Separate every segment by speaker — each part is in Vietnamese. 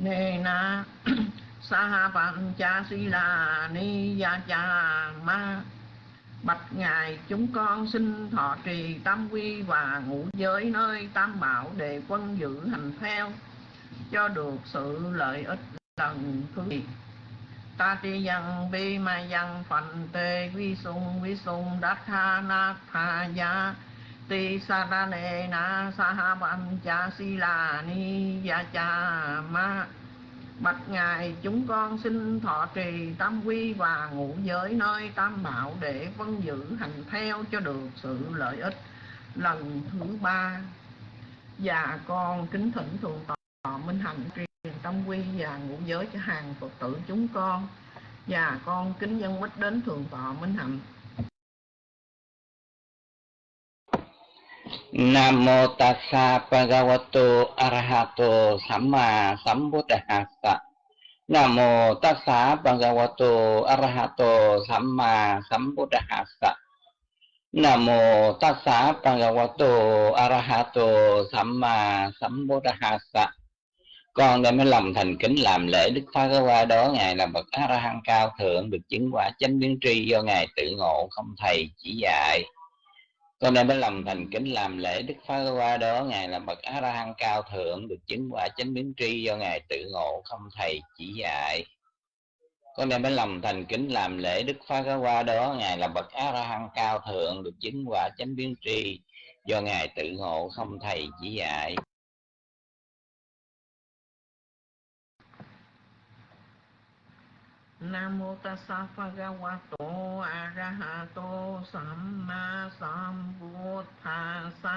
Speaker 1: nê na sa văn cha si la ni ya cha ma. Bạch ngài, chúng con xin thọ trì tam quy và ngũ giới nơi tam bảo để quân giữ hành theo, cho được sự lợi ích lần thứ nhì ta ti dân bi ma dân phạn tê vi sung vi sung đắc ha na tha ya ti sa ra na sa ha văn cha si la ni ya cha ma. Bạch Ngài, chúng con xin thọ trì tam quy và ngũ giới nơi tam bảo để vân giữ hành theo cho được sự lợi ích. Lần thứ ba, và con kính thỉnh thượng tọa minh hạnh truyền tam quy và ngũ giới cho hàng Phật tử chúng con. Và con kính dân mít đến thượng tọa minh hạnh.
Speaker 2: Nam mô tassa bhagavato arahato samma sambuddhassa. Nam mô tassa bhagavato arahato samma sambuddhassa. Nam mô tassa bhagavato arahato samma sambuddhassa. Con đem lòng thành kính làm lễ Đức Phá Qua đó, Ngài là bậc A La Hán cao thượng, được chứng quả chánh biến tri do Ngài tự ngộ, không thầy chỉ dạy con đem mới lòng thành kính làm lễ đức phá qua đó, ngài là bậc a la hán cao thượng, được chứng quả chánh biến tri do ngài tự ngộ, không thầy chỉ dạy. Con đem mới lòng thành kính làm lễ đức phá qua đó, ngài là bậc a la hán cao thượng, được chứng quả chánh biến tri do ngài tự ngộ, không thầy chỉ dạy.
Speaker 1: Nam mô tassa bhagavato arahato samma sambuddhassa.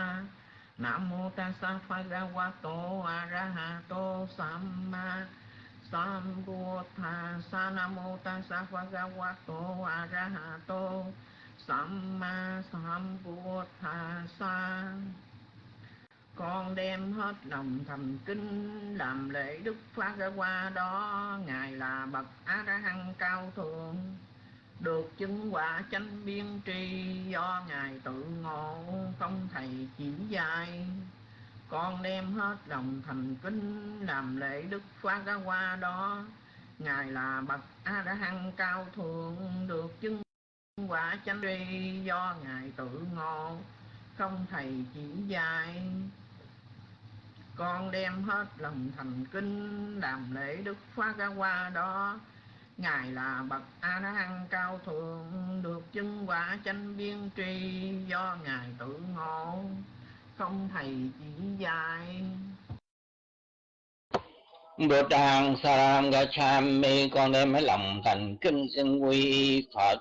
Speaker 1: Nam mô tassa bhagavato arahato samma sambuddhassa. Nam mô tassa bhagavato arahato samma sambuddhassa con đem hết lòng thành kính làm lễ đức phát ra qua đó. Ngài là bậc a la hán cao thượng, được chứng quả chánh biên tri. Do ngài tự ngộ, không thầy chỉ dạy. Con đem hết lòng thành kính làm lễ đức phát ra qua đó. Ngài là bậc a la hán cao thượng, được chứng quả chánh tri. Do ngài tự ngộ, không thầy chỉ dạy con đem hết lòng thành kinh làm lễ đức phá ca qua đó. Ngài là bậc a la hán cao thượng, được chứng quả chánh biên tri, do ngài tự ngộ, không thầy chỉ dạy.
Speaker 2: Bồ Tát Saram Gacchami con đem hết lòng thành kinh xin quy Phật.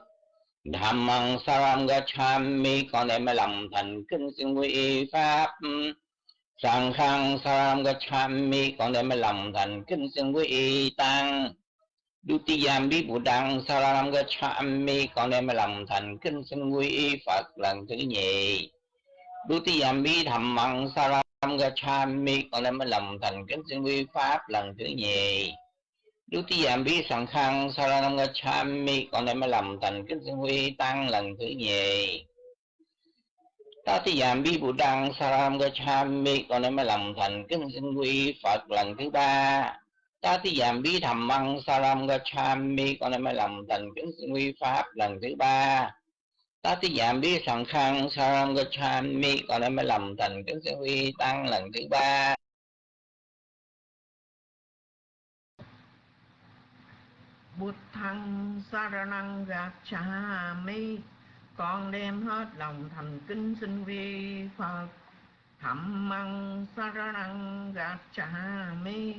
Speaker 2: Dhammang Saram Gacchami con đem hết lòng thành kinh xin quy Pháp sang khang saram gachami con đem lòng thành kính xin quý y tăng Dutiyam bí bù đăng saram gachami con đem lòng thành kính xin quý y Phật lần thứ nhì. Dutiyam bí thầm măng saram gachami con đem lòng thành kính xin quý Pháp lần thứ nhì. Dutiyam bí sang khang saram gachami con đem lòng thành kính xin quý tăng lần thứ nhì ta thi giảm bi bù đăng saram gachami con em mới lòng thành kính xin quy phật lần thứ ba. Ta thi giảm bi thầm măng saram gachami con em mới lòng thành kính xin quy pháp lần thứ ba. Ta thi giảm bi sẵn khăn saram gachami con em mới lòng thành kính xin quy tăng lần thứ ba.
Speaker 1: Bụt thăng saranang gacchami con đem hết lòng thành kính xin vi phật. Thẩm măng saranang gacchami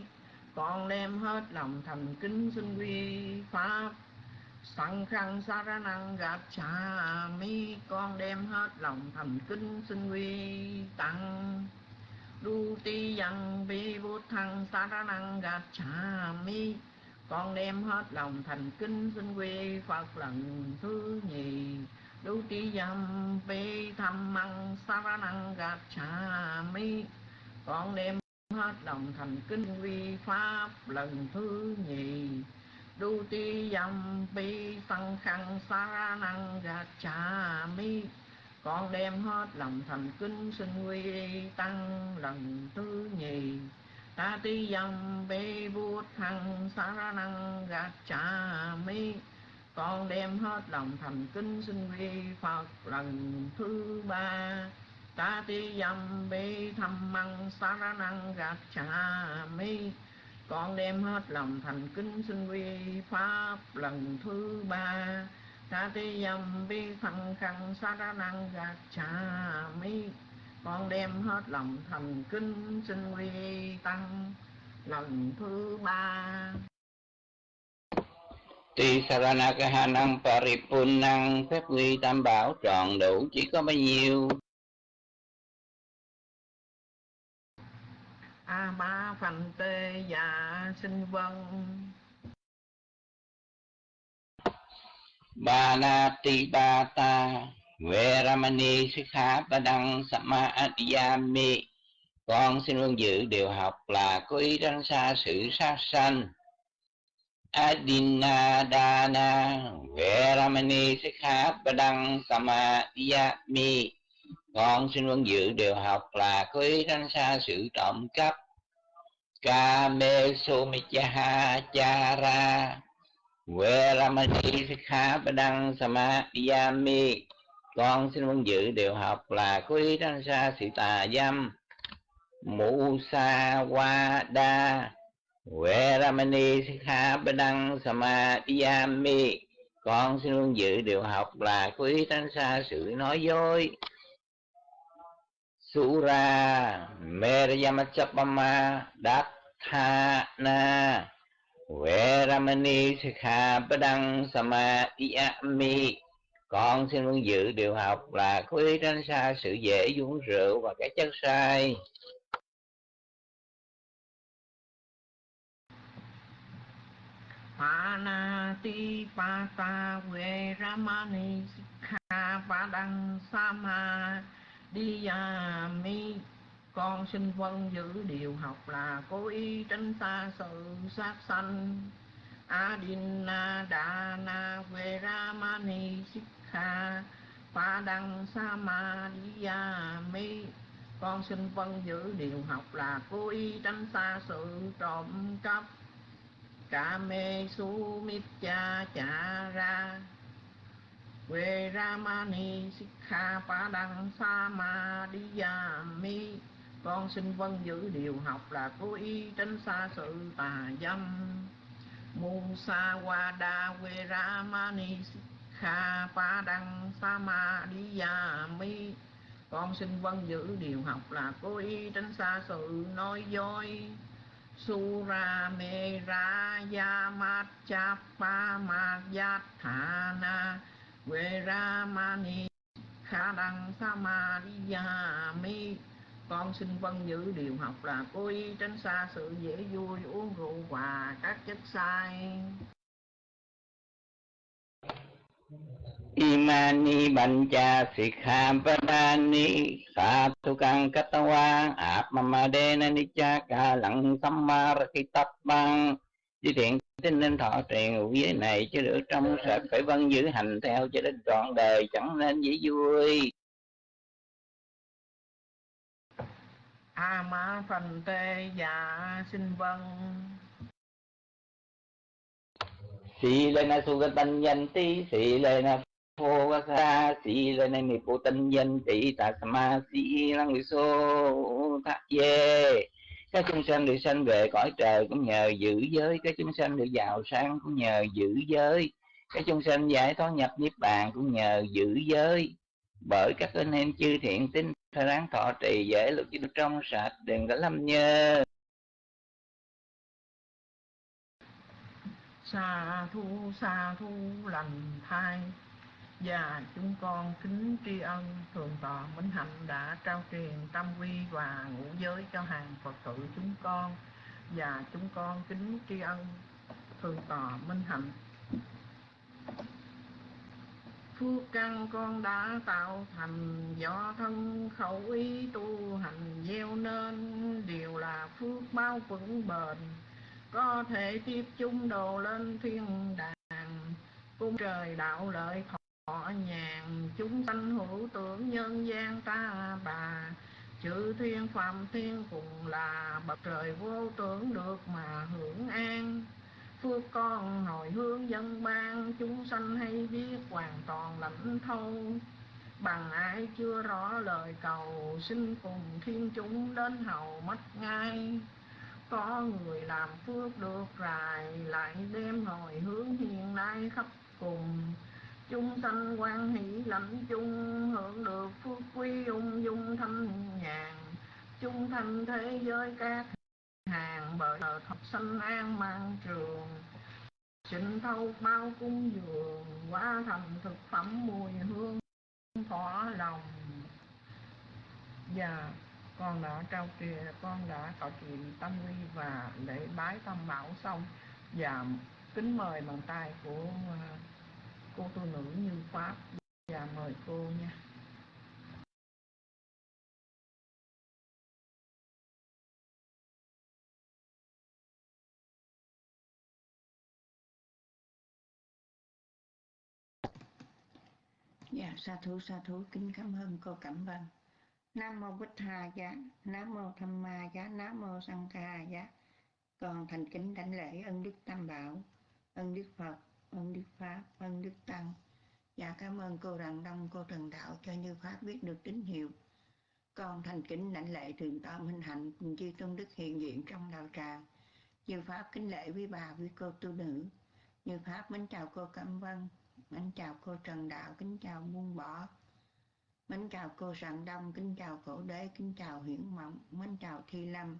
Speaker 1: con đem hết lòng thành kính xin vi pháp sẵn khăn saranang gacchami con đem hết lòng thành kính xin vi tăng. Đu ti dân vi bút thăng saranang gacchami con đem hết lòng thành kính xin quy phật lần thứ nhì đu ti yam pi tham măng saranang năng gạt cha mi. Con đem hết lòng thành kinh vi pháp lần thứ nhì. Đu ti yam pi tăng khăn sa năng gạt cha mi. Con đem hết lòng thành kính sinh quy tăng lần thứ nhì. Ta ti dâm bê bút thăng sa năng gạt cha mi con đem hết lòng thành kính xin vi phật lần thứ ba. Ta ti dâm bi thăm măng sa năng gạt cha mi. Con đem hết lòng thành kính xin vi pháp lần thứ ba. Ta ti dâm bi phăng khăn sa ra năng gạt cha mi. Con đem hết lòng thành kính xin quy tăng lần thứ ba.
Speaker 2: Tuy Saranakahanang Paripunang Phép quy tam bảo tròn đủ chỉ có bao nhiêu.
Speaker 1: A ba phần tê dạ sinh vân.
Speaker 2: Ba na ti ba ta Veramani Sikha Padang Samadhyami Con xin vâng giữ điều học là có ý tránh xa sự sát sanh Adinadana Veramani Sikha Padang Samadhyami. Con xin vâng giữ điều học là có ý tránh xa sự trộm cắp. Kame Sumichaha Chara Veramani Sikha Padang Samadhyami. Con xin vâng giữ điều học là có ý tránh xa sự tà dâm. Musa Wada Veramani Sikha Padang Samadhyami Con xin luôn giữ điều học là quý tránh xa sự nói dối. Sura Merayamachapama Dathana Veramani Sikha Padang Samadhyami Con xin luôn giữ điều học là quý tránh xa sự dễ uống rượu và cái chất sai Phana ti pa ta ve
Speaker 1: Panati Pata Veramani Sikha Padang ya Diyami Con xin vâng giữ điều học là cố ý tránh xa sự sát sanh. Adina Dana Veramani Sikha Padang Sama Diyami Con xin vâng giữ điều học là cố ý tránh xa sự trộm cắp. Kame Sumitya Chara Veramani Sikha Padang Samadhiyami Con xin vâng giữ điều học là cố ý tránh xa sự tà dâm. Musa Wada Veramani Sikha Padang Samadhiyami Con xin vâng giữ điều học là cố ý tránh xa sự nói dối. Sura me ra ya mat cha pa ma ya tha na Ve ra ma ni kha đăng sa ma ya mi Con xin vâng giữ điều học là cố ý tránh xa sự dễ vui uống rượu và các chất sai.
Speaker 2: Imani Bancha Sikha Padani Satukang Katawang Apmamadena Nichaka Lặng Sammarakitapang. Chư thiện tin nên thọ trì ngụ giới này chứ được trong sạch phải vâng giữ hành theo cho đến trọn đời chẳng nên dễ vui.
Speaker 1: A ma phần tê dạ xin vâng
Speaker 2: Sĩ lên na su tân nhân tí Sĩ lên na phô va sa Sĩ lên na mi phô tân nhân tỷ Ta sa ma sĩ lăng lì xô thác dê các chúng sanh được sanh về cõi trời cũng nhờ giữ giới. Các chúng sanh được giàu sang cũng nhờ giữ giới. Các chúng sanh giải thoát nhập niết bàn cũng nhờ giữ giới. Bởi các anh em chư thiện tín thay ráng thọ trì dễ lực cho trong sạch, đừng có lâm nhơ.
Speaker 1: Sa thu sa thu lành thai và chúng con kính tri ân thường tọa minh hạnh đã trao truyền tâm quy và ngũ giới cho hàng phật tử chúng con. Và chúng con kính tri ân thường tọa minh hạnh. Phước căn con đã tạo thành do thân khẩu ý tu hành gieo nên, đều là phước bao vững bền. Có thể tiếp chung đồ lên thiên đàng, cung trời đạo lợi thọ nhàn chúng sanh hữu tưởng nhân gian ta bà. Chữ thiên phạm thiên cùng là bậc trời vô tưởng được mà hưởng an. Phước con hồi hướng dân ban, chúng sanh hay biết hoàn toàn lãnh thâu. Bằng ai chưa rõ lời cầu, xin cùng thiên chúng đến hầu mất ngay. Có người làm phước được rài, lại đem hồi hướng hiện nay khắp cùng chung sanh quan hỷ lẫm chung, hưởng được phước quý ung dung thâm nhàn. Chung thành thế giới các hàng, bởi thật sanh an mang trường. Xin thâu bao cung dường quá thành thực phẩm mùi hương thỏa lòng. Và con đã trao truyền con đã cầu chuyện tâm quy và lễ bái tâm bảo xong. Và kính mời bàn tay của à, cô tu nữ như pháp. Và mời cô nha.
Speaker 3: Dạ, sa thú sa thú. Kính cảm ơn cô Cẩm Vân. Nam mô Bích Hà giá, Nam mô Tham Ma giá, Nam mô Sang Ca giá. Còn thành kính đảnh lễ ân đức Tam Bảo, ân đức Phật, ân đức Pháp, ân đức Tăng. Dạ cảm ơn cô Rạng Đông, cô Trần Đạo cho Như Pháp biết được tín hiệu. Con thành kính lãnh lễ thượng tọa Minh Hạnh cùng chư tôn đức hiện diện trong đạo tràng. Như Pháp kính lễ quý bà, quý cô tu nữ. Như Pháp mến chào cô Cẩm Vân, mến chào cô Trần Đạo, kính chào Muôn Bỏ. Mến chào cô Rạng Đông, kính chào cổ Đế, kính chào Hiển Mộng, mến chào Thi Lâm.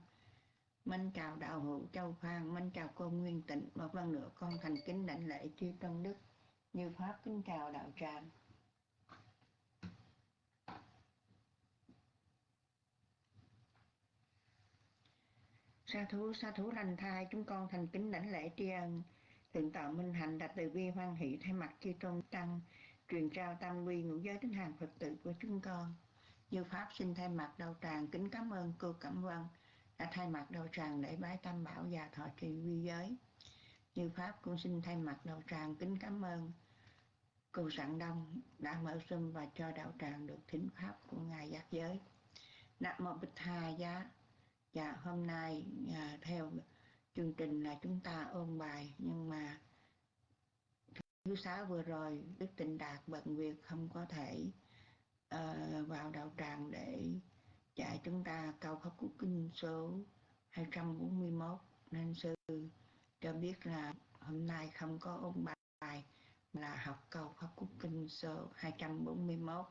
Speaker 3: Minh chào Đạo Hữu Châu Phan, Minh chào cô Nguyên Tịnh. Một lần nữa con thành kính đảnh lễ chư tôn đức. Như Pháp kính chào đạo tràng. Sa thú, sa thú lành thai, chúng con thành kính đảnh lễ tri ân. Thượng tọa Minh Hạnh đặt từ bi hoan hỷ thay mặt chư tôn tăng, truyền trao tam quy ngũ giới đến hàng Phật tử của chúng con. Như Pháp xin thay mặt đạo tràng kính cảm ơn cô Cẩm Vân thay mặt đạo tràng để bái tam bảo và thọ trì quy giới. Như Pháp cũng xin thay mặt đạo tràng kính cảm ơn cô sẵn Đông đã mở sum và cho đạo tràng được thính pháp của Ngài giác giới. Nam Mô Bích hà Giá Dạ hôm nay à, theo chương trình là chúng ta ôn bài nhưng mà thứ sáu vừa rồi Đức Tịnh Đạt bận việc không có thể uh, vào đạo tràng để dạy chúng ta câu pháp cú kinh số 241 nên sư cho biết là hôm nay không có ôn bài là học câu pháp cú kinh số 241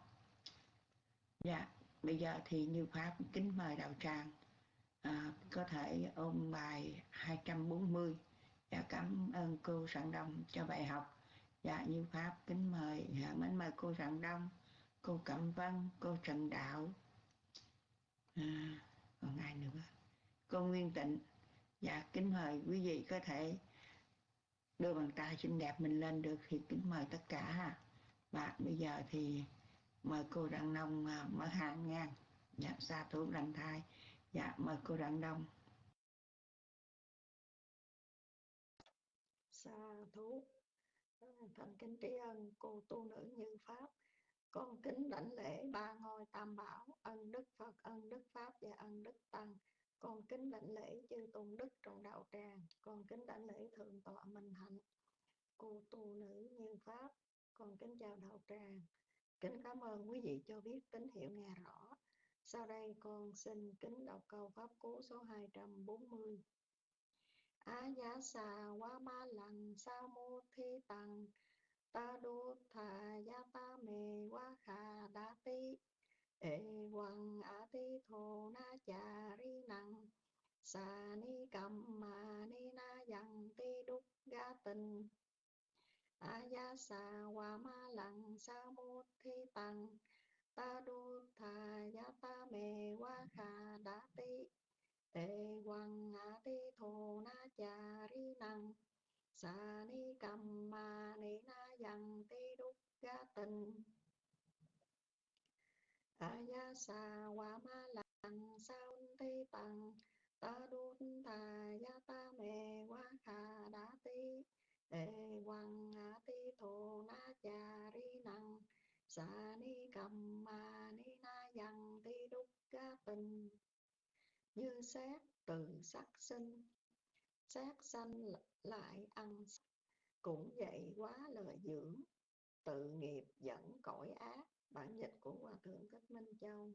Speaker 3: dạ bây giờ thì như pháp kính mời đạo tràng à, có thể ôn bài 240 dạ cảm ơn cô sẵn Đông cho bài học. Dạ như pháp kính mời dạ, mến mời cô sẵn Đông cô Cẩm Vân cô Trần Đạo à, còn ai nữa? Cô Nguyên Tịnh dạ kính mời quý vị có thể đưa bàn tay xinh đẹp mình lên được thì kính mời tất cả ha. Và bây giờ thì mời cô Đặng Nông à, mở hàng nha. Dạ xa thủ lành thai. Dạ mời cô Đặng Đông
Speaker 4: xa thú à, thành kính tri ân cô tu nữ như pháp con kính đảnh lễ ba ngôi tam bảo, ân đức phật, ân đức pháp và ân đức tăng. Con kính đảnh lễ chư tôn đức trong đạo tràng. Con kính đảnh lễ thượng tọa minh hạnh, cô tu nữ như pháp. Con kính chào đạo tràng. Kính cảm ơn quý vị cho biết tín hiệu nghe rõ. Sau đây con xin kính đọc câu pháp cú số 240 á giá xà quá ma lằng sa mô thi tăng ta đô thà ya ta mê quá khà đa ti ê quăng a ti thô na cha ri năng sa ni cầm ma ni na yang ti đúc ga tình. A ya sa quá ma lằng sa mô thi tăng ta đô thà ya ta mê quá khà đa ti ê quăng a ti thô na cha ri năng sa ni cầm ma ni na yang ti đúc ga tình a ya sa wa ma lăng sao ti tăng ta đun thà ya ta mê wa kha đa ti ê quăng a ti thô na cha ri năng sa ni cầm ma ni na yang ti đúc ga tình như xét từ sắc sinh sát sanh lại ăn cũng vậy quá lời dưỡng, tự nghiệp dẫn cõi ác, bản dịch của hòa thượng thích minh châu.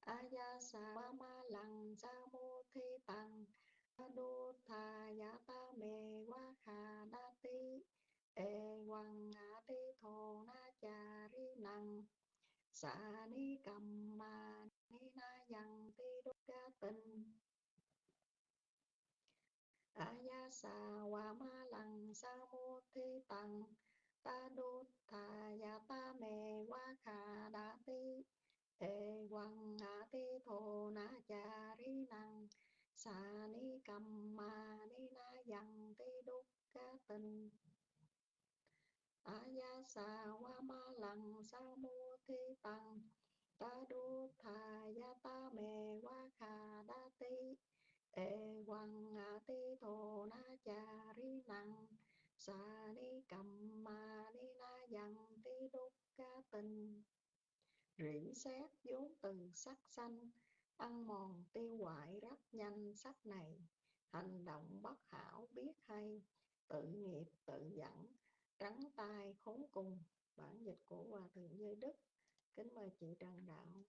Speaker 4: Aya sa ma lăng sa mô thi tăng đô thà ya ta mê wa kha đa ti e quăng ngã ti thô na cha ri năng sa ni cầm ma ni na yang ti đô ca tình aya sa wa ma lăng sa mô thi tăng ta đô thà ya ta mê wa kha đa ti e quang a ti thô na cha ri năng sa ni cầm ma ni na yang ti đúc ca tình aya sa wa ma lăng sa mô thi tăng ta đô thà ya ta mê wa kha đa ti e quang a ti na cha ri năng. Sa ni cầm, ma ni na yang ti đúc ca tinh. Rỉ xét vốn từ sắc xanh, ăn mòn tiêu hoại rất nhanh sắc này. Hành động bất hảo biết hay, tự nghiệp tự dẫn trắng tai khốn cùng. Bản dịch của hòa thượng giới đức. Kính mời chị trần đạo.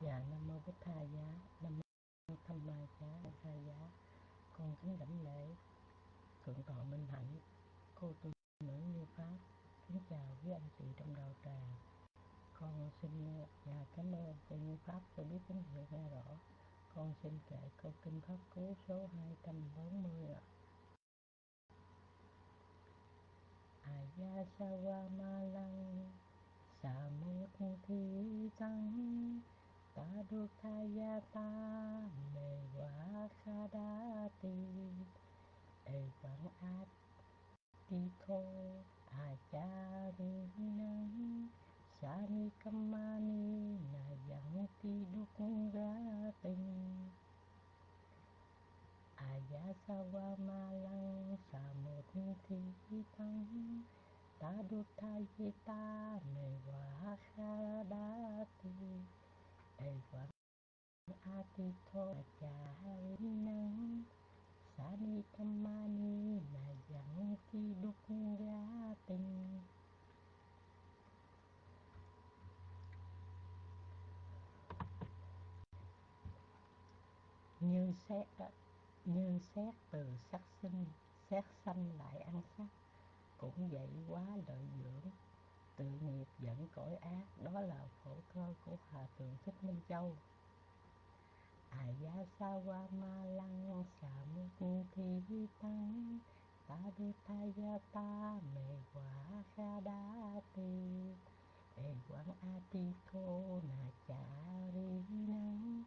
Speaker 5: Dạ Nam Mô Bích Tha Giá. Nam Mô Tham Ma Giá Tha Giá. Con kính đảnh lễ, Thượng tọa Minh Hạnh, Cô tu nữ như Pháp, Kính chào quý anh chị trong đạo tràng Con xin và cảm ơn cho như Pháp cho biết tín hiệu nghe rõ. Con xin kể câu kinh Pháp Cú số 240 ạ. Aya Sawa malang samut Thi Tăng. Sadhukayata mewa khadati Evang attiko Ta Sanikamani nayanti dukungating Ayasawamalang samutthitang Tadutthayita mewa khadati thô ma quá ni na yang ti đúc ra tình. Như xét như xét từ sắc sinh, xét sanh lại ăn sắc cũng vậy quá lợi dưỡng tự nghiệp dẫn cõi ác, đó là khổ cơ của hòa thượng thích minh châu. Aya sawa ma lăng sa mục thi tăng, ta đi ta ya ta mê quả kha đa ti. E quang a ti cô na cha ri năng,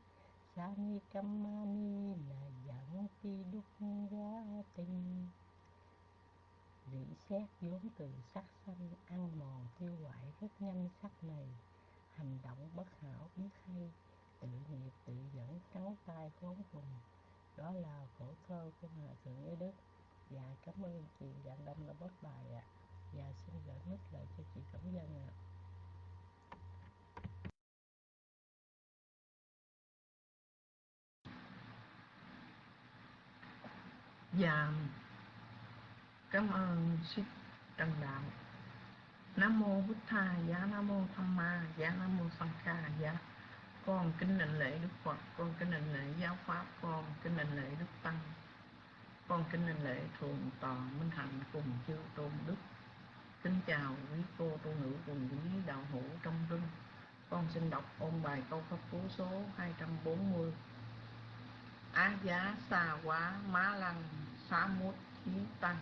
Speaker 5: sa ni cam ma ni na yang ti đúc ra tình rỉ xét vốn từ sắc xanh, ăn mòn tiêu hoại rất nhanh sắc này. Hành động bất hảo biết hay, tự nghiệp tự dẫn trắng tay khốn cùng. Đó là khổ thơ của hòa thượng Ý đức. Dạ cảm ơn chị dạng đông đã bớt bài ạ. Dạ xin gửi mic lại cho chị cẩm dân ạ.
Speaker 1: Dạ Cảm ơn Sư Trần Đạo. Nam Mô Bích Tha Giá, Nam Mô Tham Ma Giá, Nam Mô Sanh Kha Giá. Con kính định lễ Đức Phật, Con kính định lễ Giáo Pháp, Con kính định lễ Đức Tăng. Con kính định lễ Thường Toàn Minh Hạnh cùng chư Tôn Đức. Kính chào quý cô tu nữ cùng quý đạo hữu trong rừng Con xin đọc ôn bài câu pháp cú số 240 Á giá xa quá má lăng xá mút thí tăng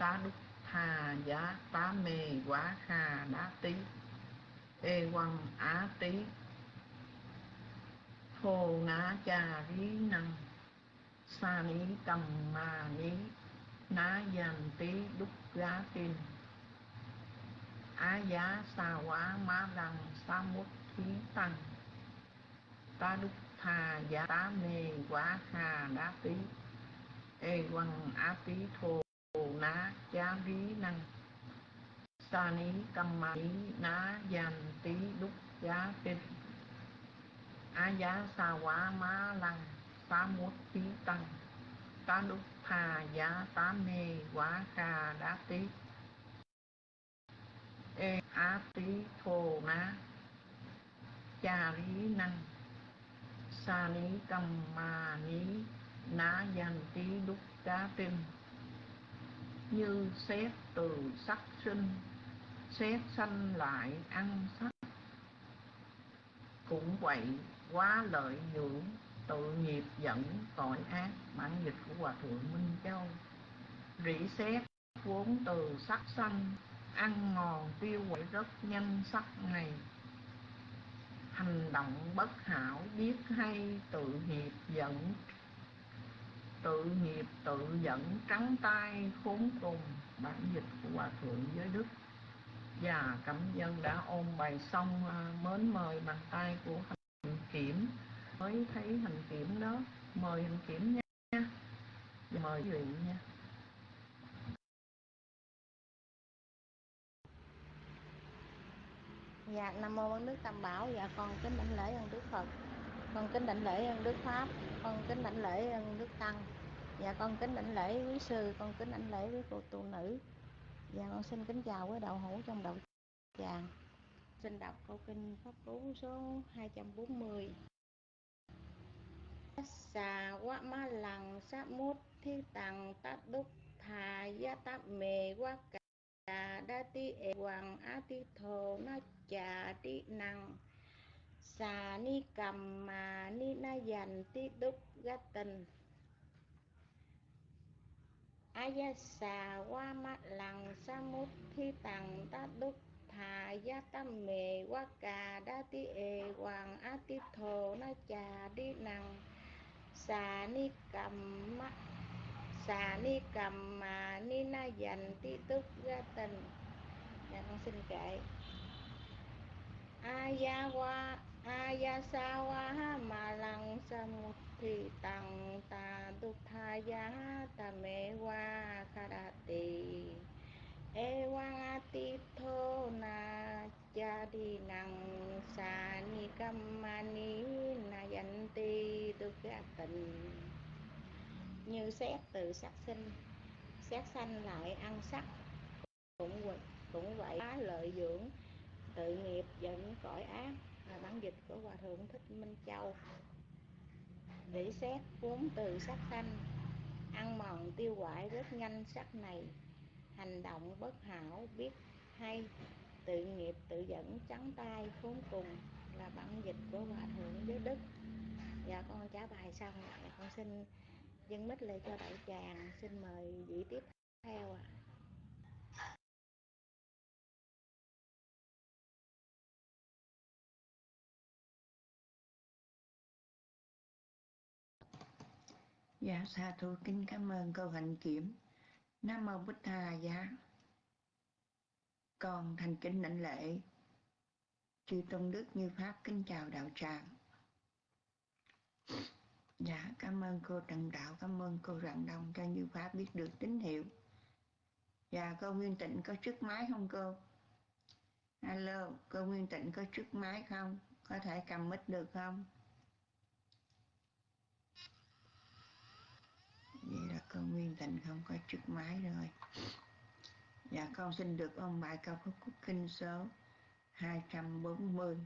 Speaker 1: tá đúc hà giá tá mê quá kha đá tí ê quăng á tí thô ngã cha rí năng sa ní cầm ma ní ná dàn tí đúc giá tin á giá xa quá má đằng sa mút thí tăng ta đúc thà giá tá mê quá hà đá tí ê quăng á tí thô ná giá rí, năng. Sa ní căm ma ní ná dàn tí, đúc giá tinh á giá, sa quá, má, lăng, phá mút tí, tăng. Tá đúc, tha, giá, tá, mê, quá ca đá, tí. Ê, á, tí, thô, ná. Cha rí, năng. Sa ní căm ma ní, ná dàn tí, đúc cá tinh như xét từ sắc sinh, xét sanh lại ăn sắc. Cũng vậy, quá lợi dưỡng tự nghiệp dẫn tội ác, bản dịch của hòa thượng minh châu. Rỉ xét vốn từ sắc sanh, ăn ngòn tiêu quậy rất nhanh sắc này. Hành động bất hảo biết hay, tự nghiệp dẫn tự nghiệp tự dẫn trắng tay khốn cùng bản dịch của hòa thượng giới đức. Và cảm dân đã ôn bài xong à, mến mời bàn tay của hành kiểm. Mới thấy hành kiểm đó mời hành kiểm nha mời quý vị nha.
Speaker 6: Dạ, Nam Mô Ân Đức Tam Bảo, dạ con kính đảnh lễ ơn Đức Phật, con kính đảnh lễ ơn Đức Pháp, con kính đảnh lễ ơn Đức Tăng, và con kính đảnh lễ quý sư, con kính đảnh lễ quý cô tu nữ. và con xin kính chào quý đạo hữu trong đạo tràng. Xin đọc câu kinh Pháp Cú số 240. Xà quá ma lằng sát mút thi tằng tát đúc thà gia tát mề quá cả đa ti e hoàng á ti thồ na chà ti năng xà ni cầm mà, ni na dành, ti đúc gá tình. Aya xà, qua mắt lằng, sa mút thi tằng, ta đúc thà gia tâm mề. Qua cà, đa ti e hoàng a ti thổ na trà đi nằng. Xà, ni cầm mắt xà, ni cầm mà, ni na dành, ti túc ra tình. Dạ con xin kệ aya qua aya sa wa tang ta dukhaya tamewa ya Ewang me karati na jadi nang năng sa ni kam na tình. Như xét từ sắc sinh, xét sanh lại ăn sắc, cũng cũng vậy lợi dưỡng, tự nghiệp dẫn cõi ác bản dịch của hòa thượng thích minh châu. Rỉ xét vốn từ sắc thanh ăn mòn tiêu hoại rất nhanh sắc này. Hành động bất hảo, biết hay, tự nghiệp, tự dẫn, trắng tay, khốn cùng là bản dịch của hòa thượng giới đức. Dạ con trả bài xong dạ con xin dân mít lại cho đại tràng, xin mời vị tiếp theo ạ.
Speaker 3: Dạ sa thú kính cảm ơn câu hạnh kiểm. Nam mô Bích Tha Giá. Con thành kính lãnh lễ. Chư Tôn Đức Như Pháp kính chào đạo tràng. Dạ cảm ơn cô Trần Đạo, cảm ơn cô Rạng Đông cho Như Pháp biết được tín hiệu. Dạ cô Nguyên Tịnh có trước máy không cô? Alo, cô Nguyên Tịnh có trước máy không? Có thể cầm mic được không? Vậy là con Nguyên tình không có chức máy rồi. Dạ con xin được ông bài cao phúc quốc Kinh số 240.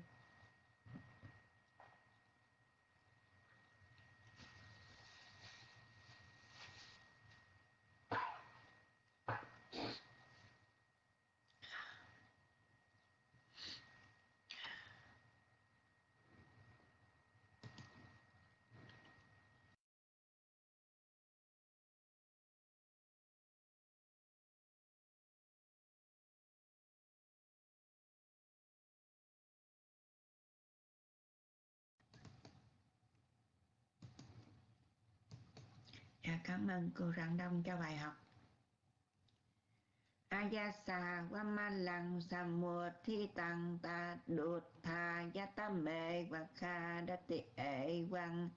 Speaker 3: Dạ cảm ơn cô Rạng Đông cho bài học. Ayasa Wamalang Samua Thi Tăng Ta Đột Tha Yata Mê Và Kha Đati Ệ Quang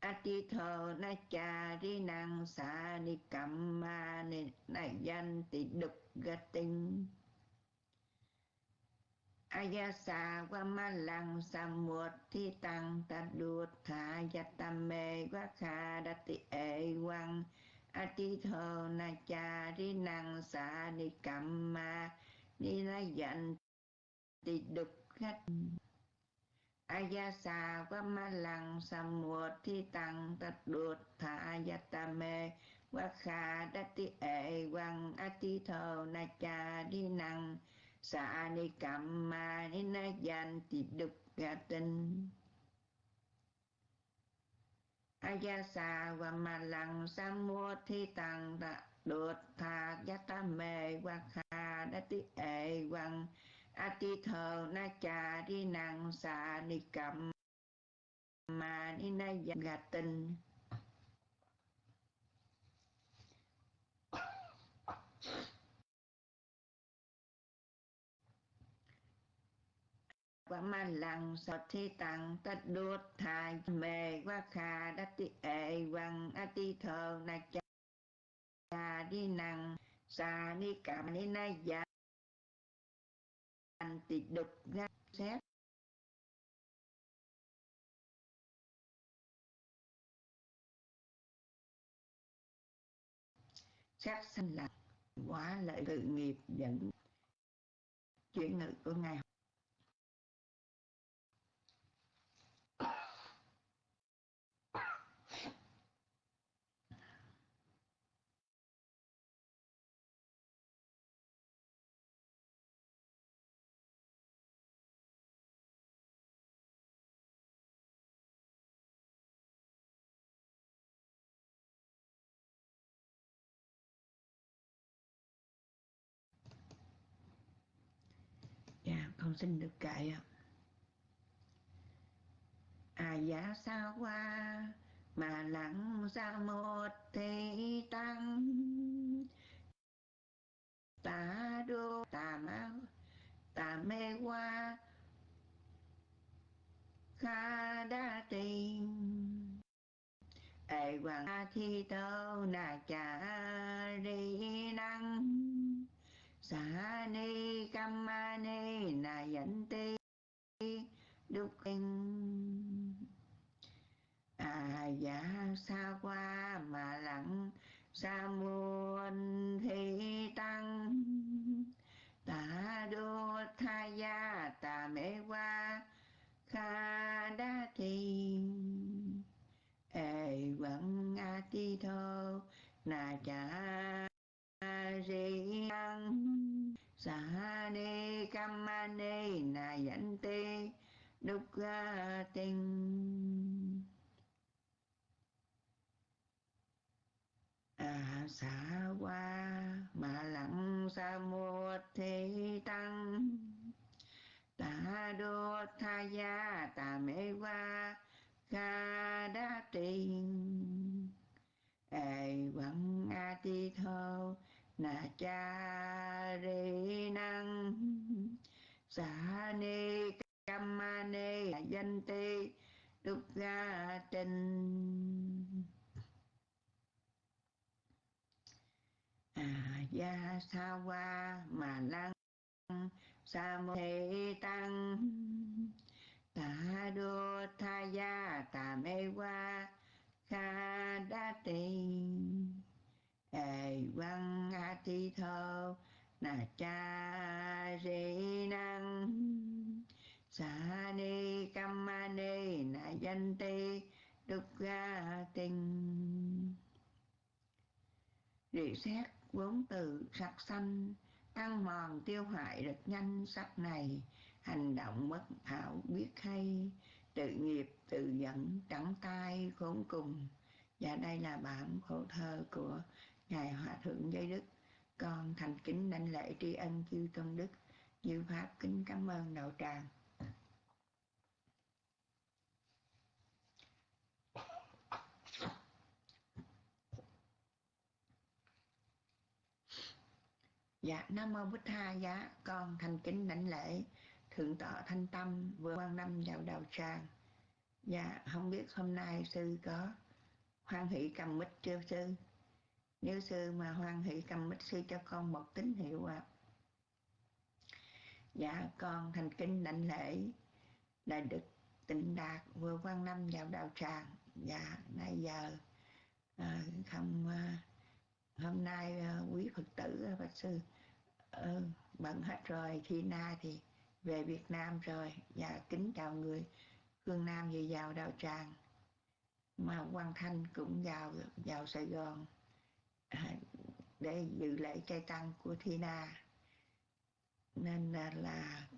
Speaker 3: Ati Thờ Na Cha Ri Năng Sa Ni Cầm Ma Ni Na Danh Tị Đục Ga Tinh Ayasa Vamalang Samuthi Tăng Tadutha Yatame Vakhadati evang Atitho Nachari Năng Sa Ni Kamma Ni e Na Dạnh ti Đục Khách Ayasa Vamalang Samuthi Tăng Tadutha Yatame Vakhadati evang Atitho Nachari Năng Sa ni kamma ni na gian tị đục ga tinh. Ayasa và ma lăng sa mua thi tăng ta đột tha gia ta mê và kha đã ti ệ quăng. A ti thờ na cha đi năng sa ni cầm ma ni na gian ga tinh. Và mà lăng sọt thi tăng tất đốt thai. Mê quá khà đắc ti ệ văn a ti thờ na cha. Đi năng sa ni cảm ni na dạ tị đục ra xét. Sát sanh là quá lợi tự nghiệp dẫn. Chuyển ngữ của ngài Xin được kệ ạ. À dạ sao qua mà lặng ra một thế tăng. Tà đô tà ma, tà mê qua kha đa tình ê, hoàng a thi tâu, nà cha ri năng. Xa ni kamma ni, na ti đức kinh. À dạ xa qua mà lặng, sa muôn thi tăng. Ta đô tha gia, ta mê qua, kha đa thi ê, vẫn a ti thô, na cha ri năng sa ni kamma ni na yanti đúc tinh à xả qua mà lặng sa một thế tăng ta đô tha gia ta mê qua kha đa tình ê vẫn a ti thô na cha ri năng sa ni cam ni danh ti đúc ga trình à gia sa qua mà lăng. Sa mô thị tăng. Ta đô tha gia ta mê qua kha đa tình ê văn a ti thơ, na cha di năng sa ni kamma ni, na danh ti đúc ga tinh. Rỉ xét vốn từ sắc xanh ăn mòn tiêu hoại rất nhanh sắc này. Hành động bất hảo biết hay, tự nghiệp tự dẫn trắng tay khốn cùng. Và đây là bản khổ thơ của ngài hòa thượng giới đức con thành kính đảnh lễ tri ân chư tôn đức như pháp kính cảm ơn đạo tràng Dạ, Nam Mô Bích Tha Giá, con thành kính đảnh lễ Thượng tọa Thanh Tâm vừa quan năm vào đạo tràng. Dạ, không biết hôm nay sư có hoan hỷ cầm mít chưa sư? Nếu sư mà hoan hỷ cầm bích sư cho con một tín hiệu ạ. À. dạ con thành kính đảnh lễ đại đức tịnh đạt vừa quan năm vào đạo tràng dạ nay giờ à, không à, hôm nay à, quý phật tử à, bạch sư ừ, bận hết rồi khi na thì về việt nam rồi dạ kính chào người phương nam về vào đạo tràng mà quan thanh cũng vào vào sài gòn À, để dự lễ trai tăng của Thina. Nên là,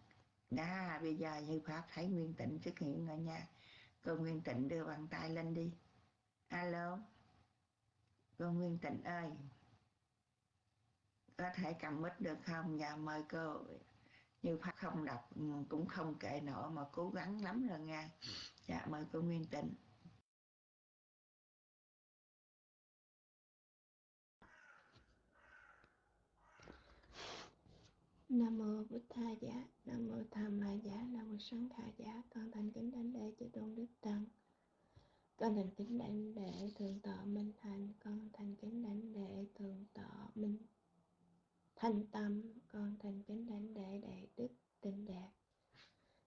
Speaker 3: đã bây giờ như pháp thấy nguyên tịnh xuất hiện rồi nha. Cô nguyên tịnh đưa bàn tay lên đi. Alo? Cô nguyên tịnh ơi. Có thể cầm mít được không? Dạ mời cô. Như pháp không đọc cũng không kệ nổi mà cố gắng lắm rồi nha. Dạ mời cô nguyên tịnh.
Speaker 7: Nam mô Bụt Tha Giá, Nam mô Tham Ma Giá, Nam mô Sáng Khả Giá, con thành kính đánh lễ chư tôn đức tăng. Con thành kính đánh lễ thường tọa Minh Thành, con thành kính đánh lễ thường tọa Minh Thanh Tâm, con thành kính đánh lễ đại đức tinh Đạt.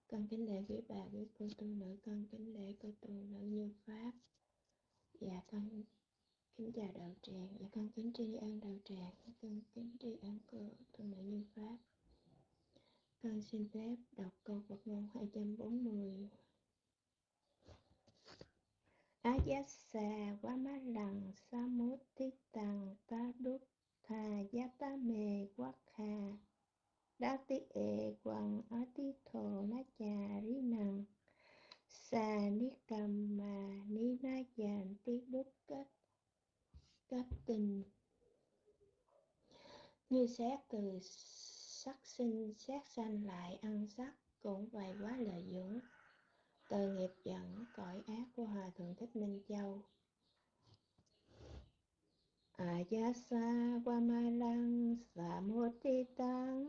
Speaker 7: Con kính lễ quý bà, quý cô tu nữ, con kính lễ cô tu nữ như Pháp. Dạ con kính chào đạo tràng, dạ con kính tri ân đạo tràng, con kính tri ân cô tu nữ như Pháp. Con xin phép đọc câu Phật ngôn 240. Ayasa Vamalang Samutittang Taduk Tha Yatame Wakha Dati E Quang cầm mà Sa na Ninayan Ti Đúc Cách Cách tình Như xét từ sắc sinh xét sanh lại ăn sắc cũng vậy quá lợi dưỡng. Tội nghiệp dẫn, cõi ác của hòa thượng thích minh châu. Ayasa Vamalang Samutitang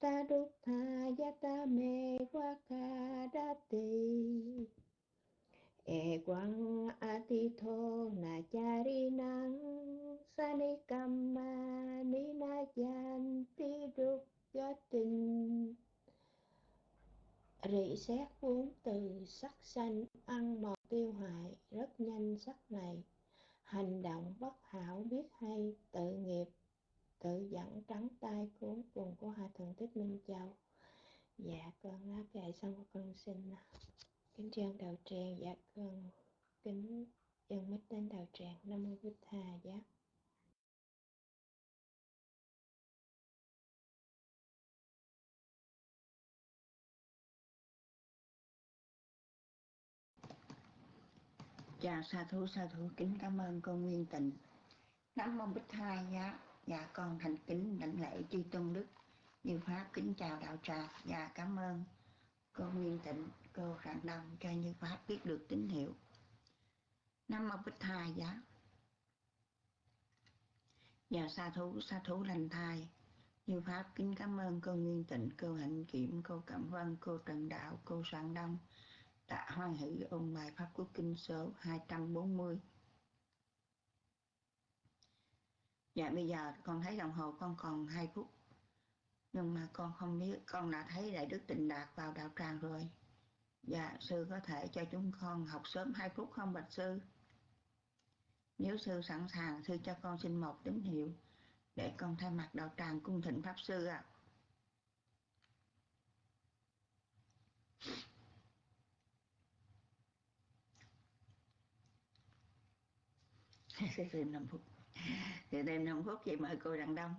Speaker 7: Tadukha Yatame Wakadati E quang atitho na charinang sanikamma sanikama ni na yan ti đúc tinh rỉ xét vốn từ sắc xanh ăn mòn tiêu hại rất nhanh sắc này. Hành động bất hảo biết hay, tự nghiệp, tự dẫn trắng tay cuốn cùng của hòa thượng thích minh châu. Dạ con lá kệ xong con xin kính chân đạo tràng dạ con kính dân mít đến đạo tràng, nam mô bích thà dạ.
Speaker 3: Chào sa thú sa thú, kính cảm ơn con Nguyên Tịnh. Nam mô Bích thà giá dạ. dạ con thành kính đảnh lễ chư tôn đức. Như Pháp kính chào đạo tràng Dạ cảm ơn con Nguyên Tịnh. Cô Rạng Đông cho Như Pháp biết được tín hiệu Nam mô Bích thai giá Dạ sa thú sa thú lành thai Như Pháp kính cảm ơn cô Nguyên Tịnh Cô Hạnh Kiểm Cô Cẩm Vân Cô Trần Đạo Cô Rạng Đông đã hoan hỷ ôn bài Pháp Quốc Kinh số 240. Dạ bây giờ con thấy đồng hồ con còn 2 phút. Nhưng mà con không biết, con đã thấy Đại Đức Tịnh Đạt vào đạo tràng rồi. Dạ, sư có thể cho chúng con học sớm 2 phút không bạch sư? Nếu sư sẵn sàng, sư cho con xin một tín hiệu để con thay mặt đạo tràng cung thịnh Pháp Sư ạ. À. sẽ thêm 5 phút thì thêm 5 phút chị mời cô Đặng Đông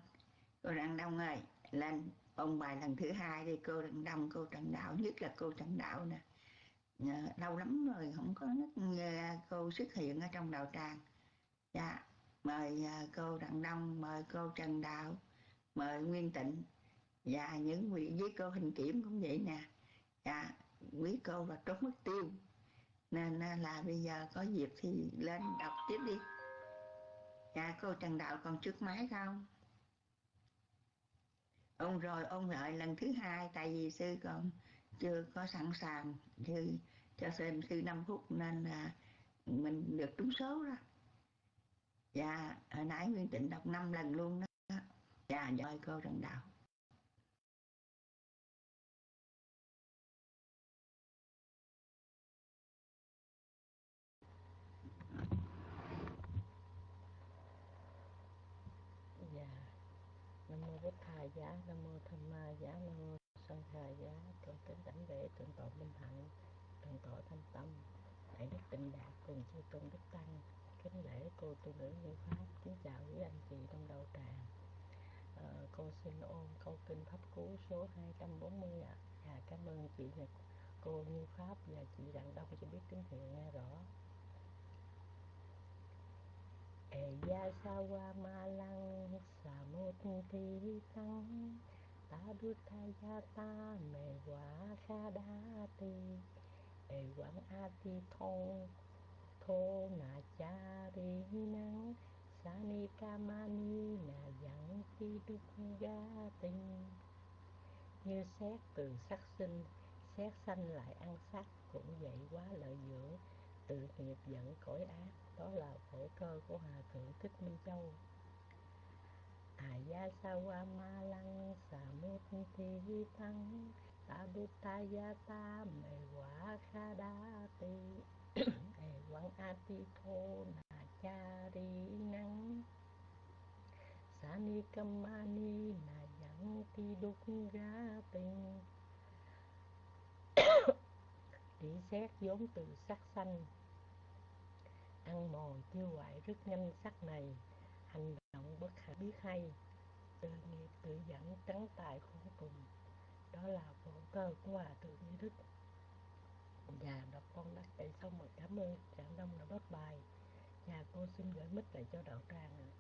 Speaker 3: cô Đặng Đông ơi lên ông bài lần thứ hai đi cô Đặng Đông cô Trần Đạo nhất là cô Trần Đạo nè Dạ, lâu lắm rồi không có nghe cô xuất hiện ở trong đạo tràng. Dạ mời à, cô Đặng Đông, mời cô Trần Đạo, mời Nguyên Tịnh. Và những vị, với cô Hình Kiểm cũng vậy nè. Dạ quý cô là trốn mất tiêu. Nên à, là bây giờ có dịp thì lên đọc tiếp đi. Dạ cô Trần Đạo còn trước máy không? Ông rồi, ông lại lần thứ hai, tại vì sư còn chưa có sẵn sàng thì cho xem sư 5 phút nên là mình được trúng số đó. Dạ hồi nãy nguyên tịnh đọc 5 lần luôn đó. Dạ, dạ. rồi ơi cô trần đạo.
Speaker 5: Dạ. Năm mươi bích thầy giá. Năm giá con kính đảnh lễ thượng tọa minh hạnh thượng tọa thanh tâm đại đức tịnh đạt cùng chư tôn đức tăng kính lễ cô tu nữ như pháp. Kính chào quý anh chị trong đầu tràng à, ờ, cô xin ôn câu kinh pháp cú số 240 ạ. À. cảm ơn chị và cô như pháp và chị đặng đông cho biết tiếng hiệu nghe rõ. E ya sawa ma lăng sa mô thi tăng ta đu ta, mẹ quả kha đa ti e quán a ti thong thô na cha ri năng sa ni ca ma ni na yang ti đức ga tinh như xét từ sắc sinh, xét sanh lại ăn sắc cũng vậy quá lợi dưỡng. Tự nghiệp dẫn cõi ác, đó là phổ cơ của hòa thượng thích minh châu à ya sa wa ma lăng sa mê thi tăng ta đu ta mê quả kha đa ti e quang a ti thô na cha ri năng. Sa ni kam ma ni na yang ti đúc ga tinh Tỷ xét vốn từ sắc xanh. Ăn mòn tiêu hoại rất nhanh sắc này Hành động bất khả biết hay, Tự nghiệp tự dẫn, trắng tài khổ cùng. Đó là phổ cơ của Hòa Thượng Như Đức Và đọc con đã kể xong rồi, cảm ơn Trạng Đông đã bớt bài. Và cô xin gửi mít lại cho đạo tràng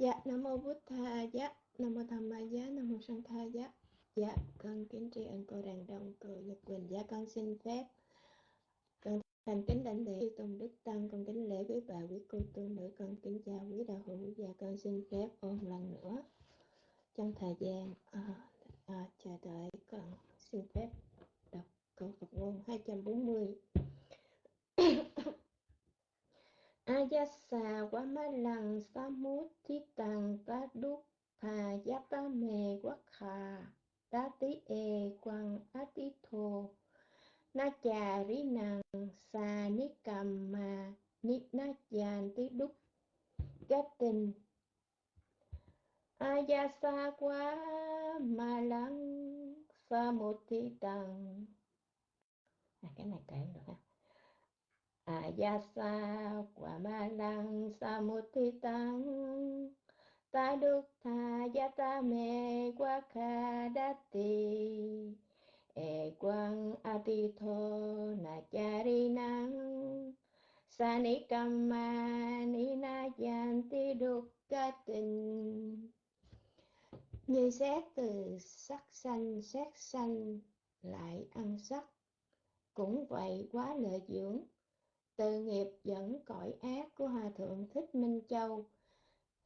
Speaker 7: Dạ, Nam Mô Bút Tha Dạ, Nam Mô Tham Ma Giá, Nam Mô Sanh Tha Dạ. Dạ, con kính tri ân cô Đàn Đông, cô Nhật Quỳnh. Dạ, con xin phép. Con thành kính đảnh lễ chư Tôn Đức Tăng, con kính lễ quý bà, quý cô tu nữ, con kính chào quý đạo hữu. Dạ, con xin phép ôn lần nữa. Trong thời gian à, à, chờ đợi, con xin phép đọc câu Phật ngôn 240. Ayasa wa ma lăng sa mút thi thà mê quá khà ta tí e quang Ati thô. Na chà rí nàng sa ni cầm mà ni na chàn tí đúc kết tình. Ayasa quá ma lăng sa à, cái này kể được ha. Ayasa quả ma lăng sa mút thi tăng ta đức tha gia ta mê quá kha đát tì e quang a ti thô na cha ri năng sa ni ma ni na yan ti đúc ca tình như xét từ sắc xanh xét xanh lại ăn sắc. Cũng vậy quá lợi dưỡng từ nghiệp dẫn cõi ác của hòa thượng thích minh châu,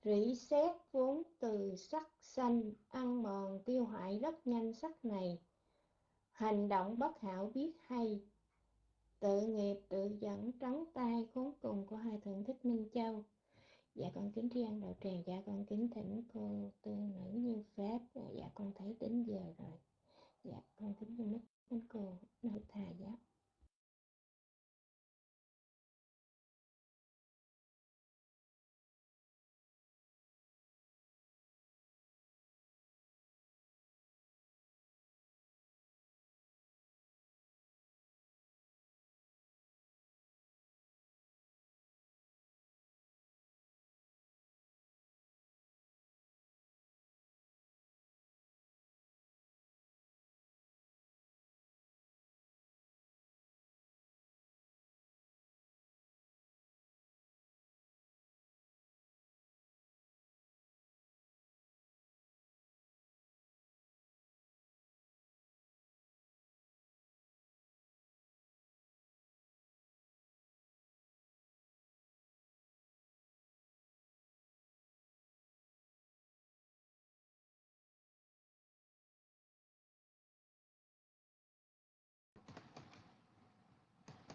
Speaker 7: rỉ xét vốn từ sắc xanh ăn mòn tiêu hoại rất nhanh sắc này. Hành động bất hảo biết hay. Tự nghiệp tự dẫn trắng tay khốn cùng của hòa thượng thích minh châu. Dạ con kính tri ân đạo tràng dạ con kính thỉnh cô tư nữ như pháp dạ con thấy đến giờ rồi. Dạ con kính mít mấy cô nội thà dạ.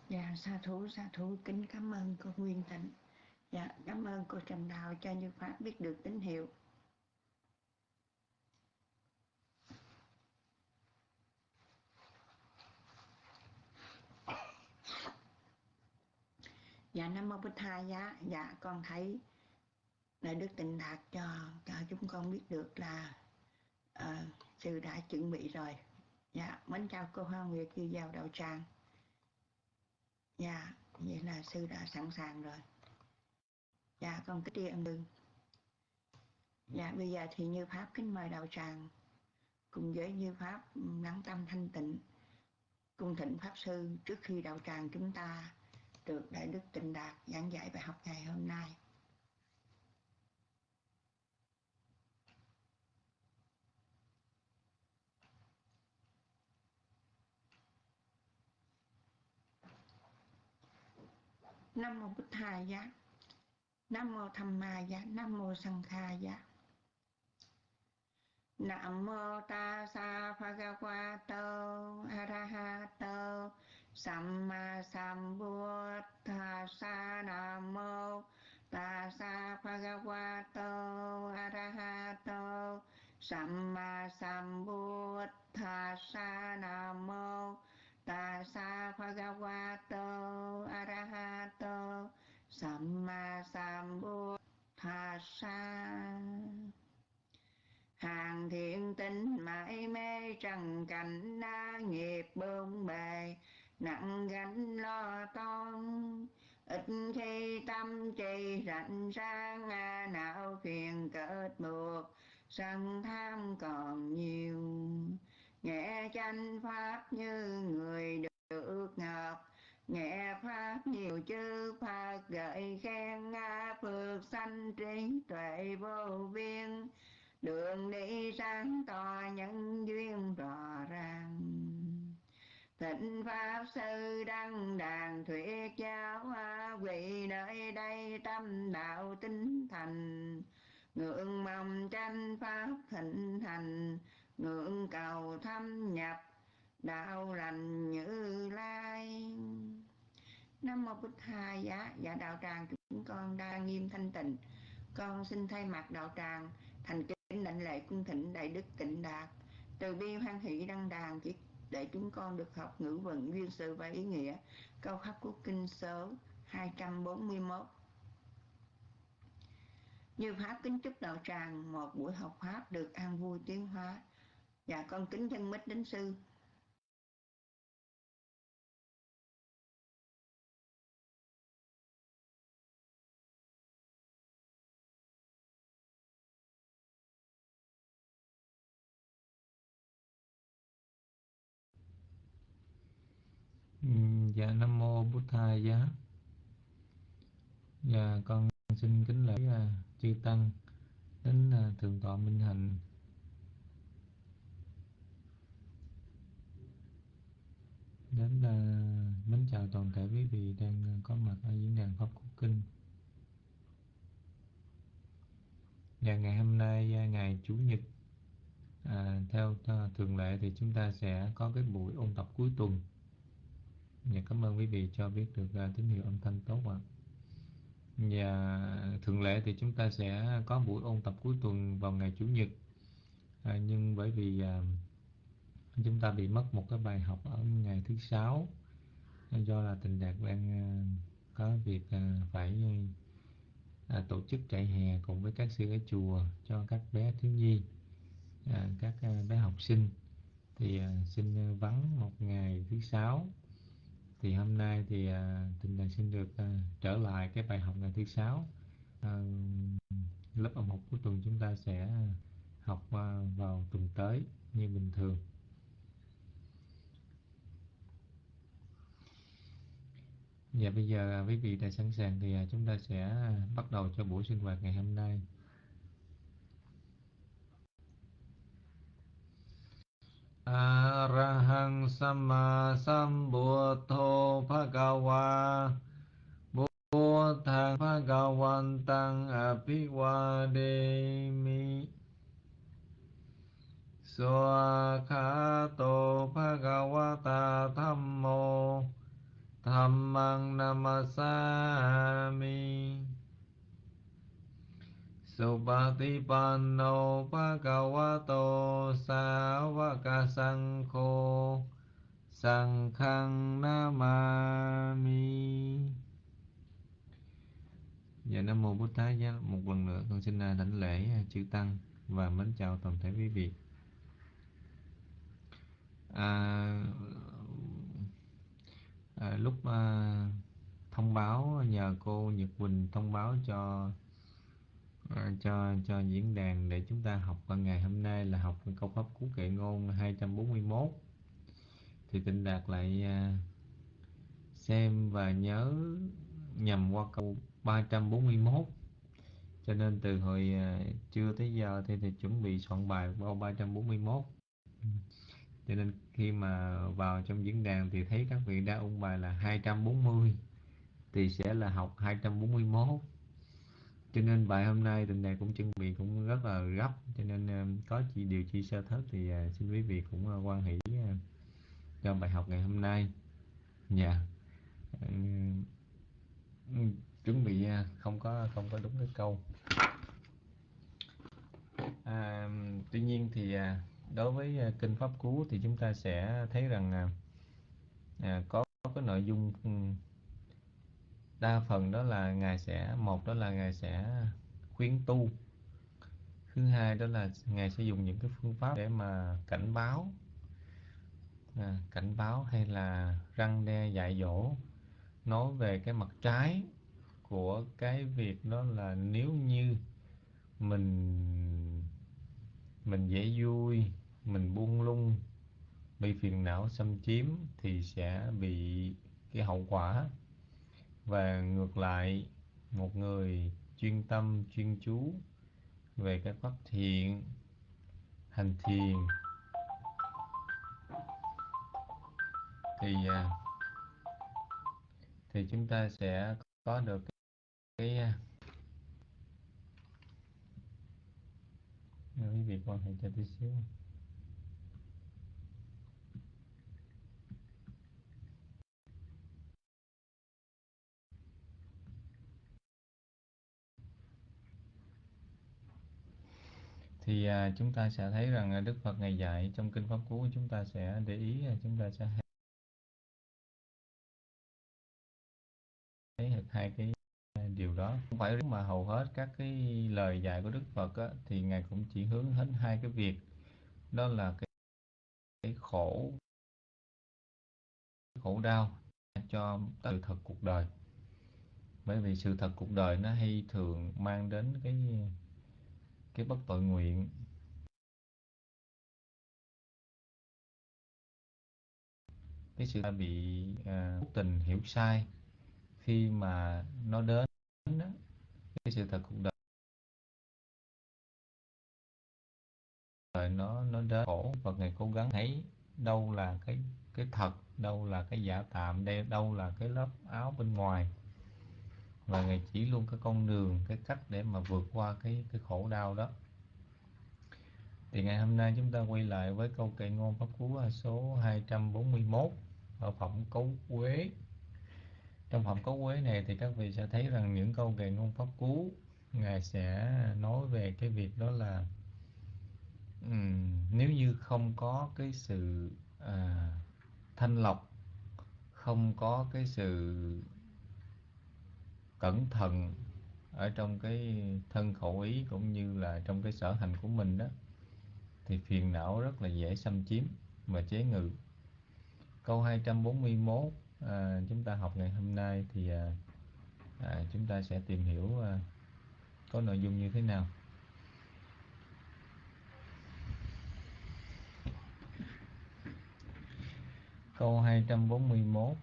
Speaker 3: Dạ, sa thú, sa thú, kính cảm ơn cô Nguyên Tịnh. Dạ, cảm ơn cô Trần Đạo cho Như Pháp biết được tín hiệu. Dạ, Nam Mô Bích Tha Giá, dạ con thấy là Đức Tịnh Đạt cho, cho chúng con biết được là ờ, uh, sư đã chuẩn bị rồi. Dạ, mến chào cô Hoa Nguyệt như vào đạo tràng. Dạ, vậy là sư đã sẵn sàng rồi. Dạ, con kính tri ân đương. Dạ, bây giờ thì Như Pháp kính mời đạo tràng cùng với Như Pháp lắng tâm thanh tịnh cung thịnh Pháp Sư trước khi đạo tràng chúng ta được Đại Đức Tịnh Đạt giảng dạy bài học ngày hôm nay. Nam mô Bụt Thầy giá. Nam mô Tham Ma giá, Nam mô Sang Kha giá. Nam mô Ta Sa Bhagavato Arahato Samma Sambuddhassa Nam mô Ta Sa Bhagavato Arahato Samma Sambuddhassa Nam mô Ta Sa Bhagavato Arahato Samma Sambuddhassa hàng thiện tinh mãi mê trần cảnh na nghiệp bương bề nặng gánh lo toan. Ít khi tâm trì rảnh sang à, não phiền kết buộc sân tham còn nhiều nghe chánh pháp như người được ngọc nghe pháp nhiều chư phật gợi khen nga phước sanh trí tuệ vô biên. Đường đi sáng tỏ nhân duyên rõ ràng. Thịnh pháp sư đăng đàn thuyết giáo hoa vị nơi đây tâm đạo tinh thành. Ngưỡng mong tranh pháp thịnh thành ngưỡng cầu thâm nhập, đạo lành như lai. Nam mô bích hai giá. Dạ đạo tràng chúng con đa nghiêm thanh tịnh. Con xin thay mặt đạo tràng thành kính lệnh lệ cung thịnh đại đức tịnh đạt. Từ bi hoan hỷ đăng đàn chỉ để chúng con được học ngữ vận duyên sự và ý nghĩa. Câu khắc của kinh số 241 như pháp kính chúc đạo tràng, một buổi học pháp được an vui tiến hóa và con kính thân mít đến sư.
Speaker 8: Ừ, dạ Nam Mô Bút Thầy Giá. Dạ con xin kính lễ uh, chư Tăng đến uh, Thượng tọa Minh Hạnh. Đến uh, mến chào toàn thể quý vị đang có mặt ở diễn đàn Pháp Quốc Kinh Và ngày hôm nay ờ, ngày Chủ nhật à, theo thường lệ thì chúng ta sẽ có cái buổi ôn tập cuối tuần Và cảm ơn quý vị cho biết được uh, tín hiệu âm thanh tốt ạ. Và thường lệ thì chúng ta sẽ có buổi ôn tập cuối tuần vào ngày Chủ nhật. À, nhưng bởi vì uh, chúng ta bị mất một cái bài học ở ngày thứ sáu. Do là tình đạt đang ờ, có việc ờ, phải ờ, tổ chức chạy hè cùng với các sư ở chùa cho các bé thiếu nhi, các bé học sinh. Thì xin vắng một ngày thứ sáu. Thì hôm nay thì tình đạt xin được trở lại cái bài học ngày thứ sáu. Lớp âm học cuối tuần chúng ta sẽ học vào tuần tới như bình thường. Dạ bây giờ à, quý vị đã sẵn sàng thì à, chúng ta sẽ à, bắt đầu cho buổi sinh hoạt ngày hôm nay. Arahang Samma Sambuddho Bhagava Buddhang Bhagavantang Abhivademi Soakato Bhagavata Thammo Dhammang Namasami. Supatipanno Bhagavato Savaka Sangho Sankhang Namami. Dạ Nam Mô Bụt Thái Giá Một lần nữa con xin à, đảnh lễ à, chư Tăng Và mến chào toàn thể quý vị. À, à, Lúc à, thông báo nhờ cô Nhật Quỳnh thông báo cho à, cho cho diễn đàn để chúng ta học vào ngày hôm nay là học câu pháp cú kệ ngôn 241 thì Tịnh Đạt lại à, xem và nhớ nhầm qua câu 341 cho nên từ hồi à, trưa tới giờ thì, thì chuẩn bị soạn bài câu 341 ừ. cho nên khi mà vào trong diễn đàn thì thấy các vị đã ôn bài là 240 thì sẽ là học 241 cho nên bài hôm nay tình này cũng chuẩn bị cũng rất là gấp cho nên ờ, có chi điều chi sơ thất thì ờ, xin quý vị cũng ờ, quan hỷ cho bài học ngày hôm nay. Dạ. Yeah. chuẩn bị không có không có đúng cái câu. À, tuy nhiên thì đối với à, kinh pháp cú thì chúng ta sẽ thấy rằng à, à có cái nội dung ừ, đa phần đó là ngài sẽ một đó là ngài sẽ khuyến tu thứ hai đó là ngài sẽ dùng những cái phương pháp để mà cảnh báo à, cảnh báo hay là răng đe dạy dỗ nói về cái mặt trái của cái việc đó là nếu như mình mình dễ vui mình buông lung. Bị phiền não xâm chiếm thì sẽ bị cái hậu quả. Và ngược lại một người chuyên tâm chuyên chú về các pháp thiện hành thiền thì à, thì chúng ta sẽ có được cái, cái quý vị quan hệ cho tí xíu. Thì à, chúng ta sẽ thấy rằng à, Đức Phật ngày dạy trong kinh pháp cú chúng ta sẽ để ý à, chúng ta sẽ thấy được hai cái điều đó. Không phải mà hầu hết các cái lời dạy của Đức Phật á, thì ngài cũng chỉ hướng đến hai cái việc. Đó là cái, cái khổ khổ đau cho sự thật cuộc đời. Bởi vì sự thật cuộc đời nó hay thường mang đến cái cái bất tội nguyện. Cái sự bị à, tình hiểu sai khi mà nó đến sự thật cuộc đời nó nó đến khổ và ngày cố gắng thấy đâu là cái cái thật, đâu là cái giả tạm đây đâu là cái lớp áo bên ngoài. Và ngài chỉ luôn cái con đường, cái cách để mà vượt qua cái cái khổ đau đó. Thì ngày hôm nay chúng ta quay lại với câu kệ ngôn pháp cú số 241 ở phẩm cấu quế trong phẩm cấu quế này thì các vị sẽ thấy rằng những câu về ngôn pháp cú ngài sẽ nói về cái việc đó là um, nếu như không có cái sự à, thanh lọc không có cái sự cẩn thận ở trong cái thân khẩu ý cũng như là trong cái sở hành của mình đó thì phiền não rất là dễ xâm chiếm và chế ngự. Câu 241 à, chúng ta học ngày hôm nay thì à, à, chúng ta sẽ tìm hiểu à, có nội dung như thế nào. Câu 241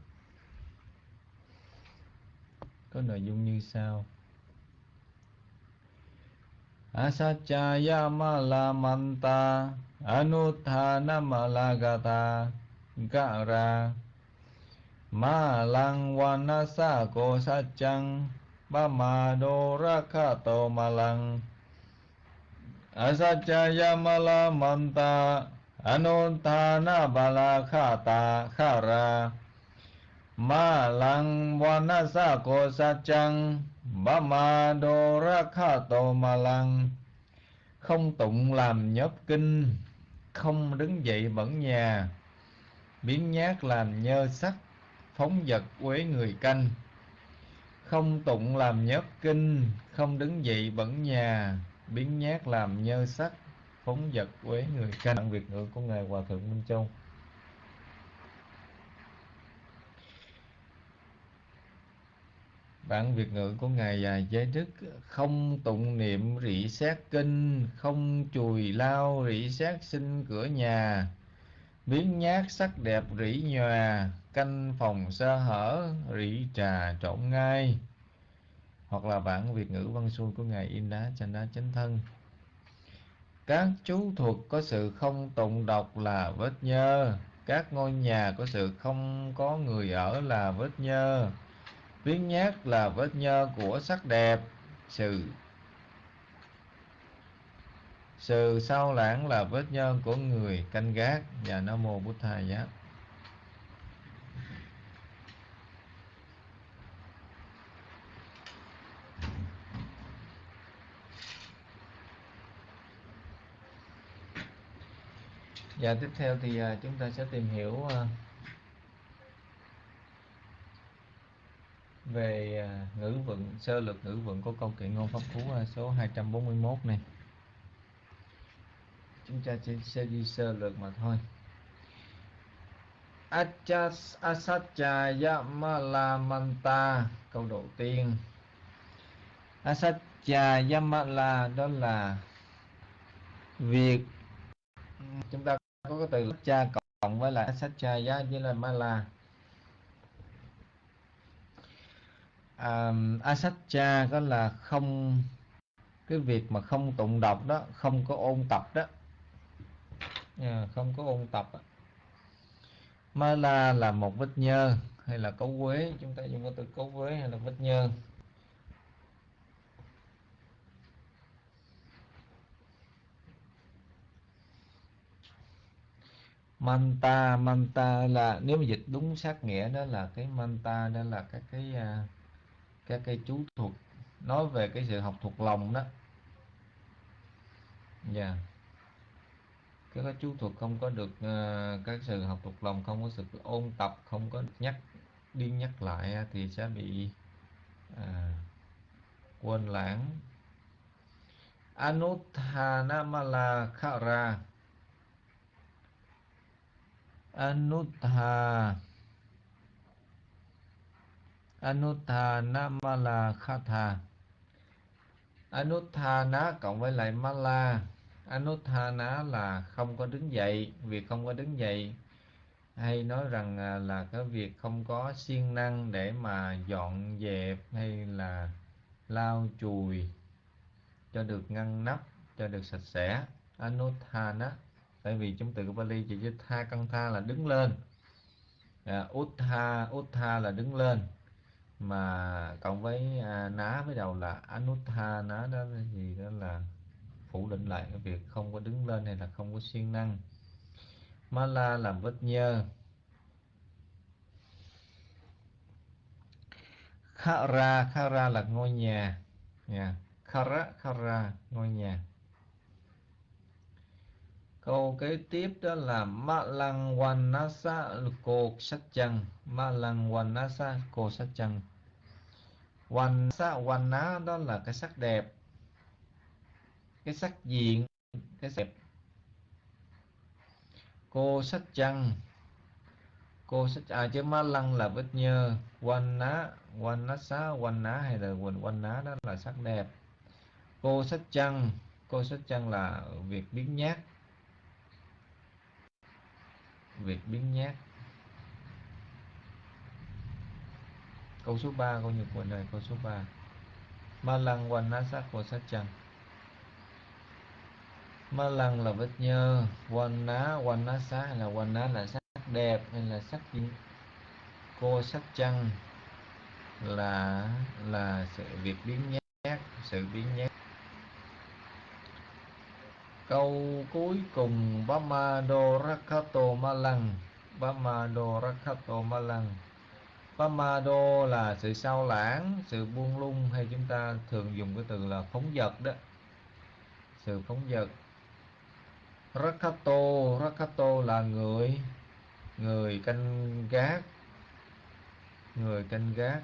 Speaker 8: có nội dung như sau. Asacaya malamanta Anuthana malagata Gara. Malang wanasa ko sachang Pamado rakato malang Asacaya malamanta Anuthana balakata kara ma lăng vanasa cô sa chăng ba ma đô ra kha tô không tụng làm nhớp kinh không đứng dậy bẩn nhà biến nhát làm nhơ sắc phóng vật quế người canh. Không tụng làm nhớp kinh, không đứng dậy bẩn nhà, biến nhát làm nhơ sắc, phóng vật quế người canh. Bản việt ngữ của ngài hòa thượng minh châu. Bản việt ngữ của ngài dài giới đức, không tụng niệm rỉ xét kinh, không chùi lao rỉ xét sinh cửa nhà biến nhát sắc đẹp rỉ nhòa, canh phòng sơ hở rỉ trà trộn ngay. Hoặc là bản việt ngữ văn xuôi của ngài in đá chanh đá chánh thân. Các chú thuật có sự không tụng độc là vết nhơ. Các ngôi nhà có sự không có người ở là vết nhơ. Biến nhát là vết nhơ của sắc đẹp. Sự sự sao lãng là vết nhơ của người canh gác và nam mô bút thầy giá Và dạ, tiếp theo thì à, chúng ta sẽ tìm hiểu à, về à, ngữ vựng, sơ lược ngữ vựng của câu kệ ngôn pháp phú số 241 này. Chúng ta chỉ sẽ đi sơ lược mà thôi. Achas asatya yamalamanta câu đầu tiên. Asatya yamala đó là việc chúng ta có cái từ cha cộng với lại asatya với là mala um, asatcha có là không cái việc mà không tụng đọc đó không có ôn tập đó à, không có ôn tập Ma Mala là một vết nhơ hay là cấu quế? Chúng ta dùng cái từ cấu quế hay là vết nhơ? Manta manta là nếu mà dịch đúng sát nghĩa đó là cái manta đó là các cái à, các cái chú thuật. Nói về cái sự học thuộc lòng đó. Dạ. yeah các cái chú thuật không có được ờ, uh, các sự học thuộc lòng không có sự ôn tập không có nhắc đi nhắc lại thì sẽ bị uh, quên lãng. Anuthanamala Khara Anutha Anuthanamala Khatha Anuthana cộng với lại Mala. Anuthana là không có đứng dậy Việc không có đứng dậy. Hay nói rằng à, là cái việc không có siêng năng để mà dọn dẹp hay là lau chùi cho được ngăn nắp, cho được sạch sẽ. Anuthana Tại vì trong từ của Bali chỉ chữ tha căn tha là đứng lên. À, Uttha, Uttha là đứng lên. Mà cộng với à, ná với đầu là anuthana đó thì đó là phủ định lại cái việc không có đứng lên hay là không có siêng năng. Mala làm vết nhơ. Khara khara là ngôi nhà. Yeah. khara khara, ngôi nhà. Câu kế tiếp đó là ma lăng wanasa cô sách chăng ma lăng wanasa cô sát chăng hoàn ná đó là cái sắc đẹp cái sắc diện, cái đẹp. Cô sách chăng? Cô sách à chứ ma lăng là vết nhơ. Quanh ná quanh ná xá quanh ná hay là quần ná đó là sắc đẹp. Cô sách chăng? Cô sách chăng là việc biến nhát. Việc biến nhát. Câu số 3 câu nhật quần đời, câu số 3 ma lăng quan ná sắc cô sách chăng? Ma lăng là vết nhơ quan ná quan ná xá hay là quan ná là sắc đẹp hay là sắc gì cô sắc chăng là là sự việc biến nhát sự biến nhát câu cuối cùng Bama do Rakato Malang Bama do Rakato Malang Pamado là sự sao lãng, sự buông lung hay chúng ta thường dùng cái từ là phóng dật đó. Sự phóng dật. Rakato, Rakato là người người canh gác. Người canh gác.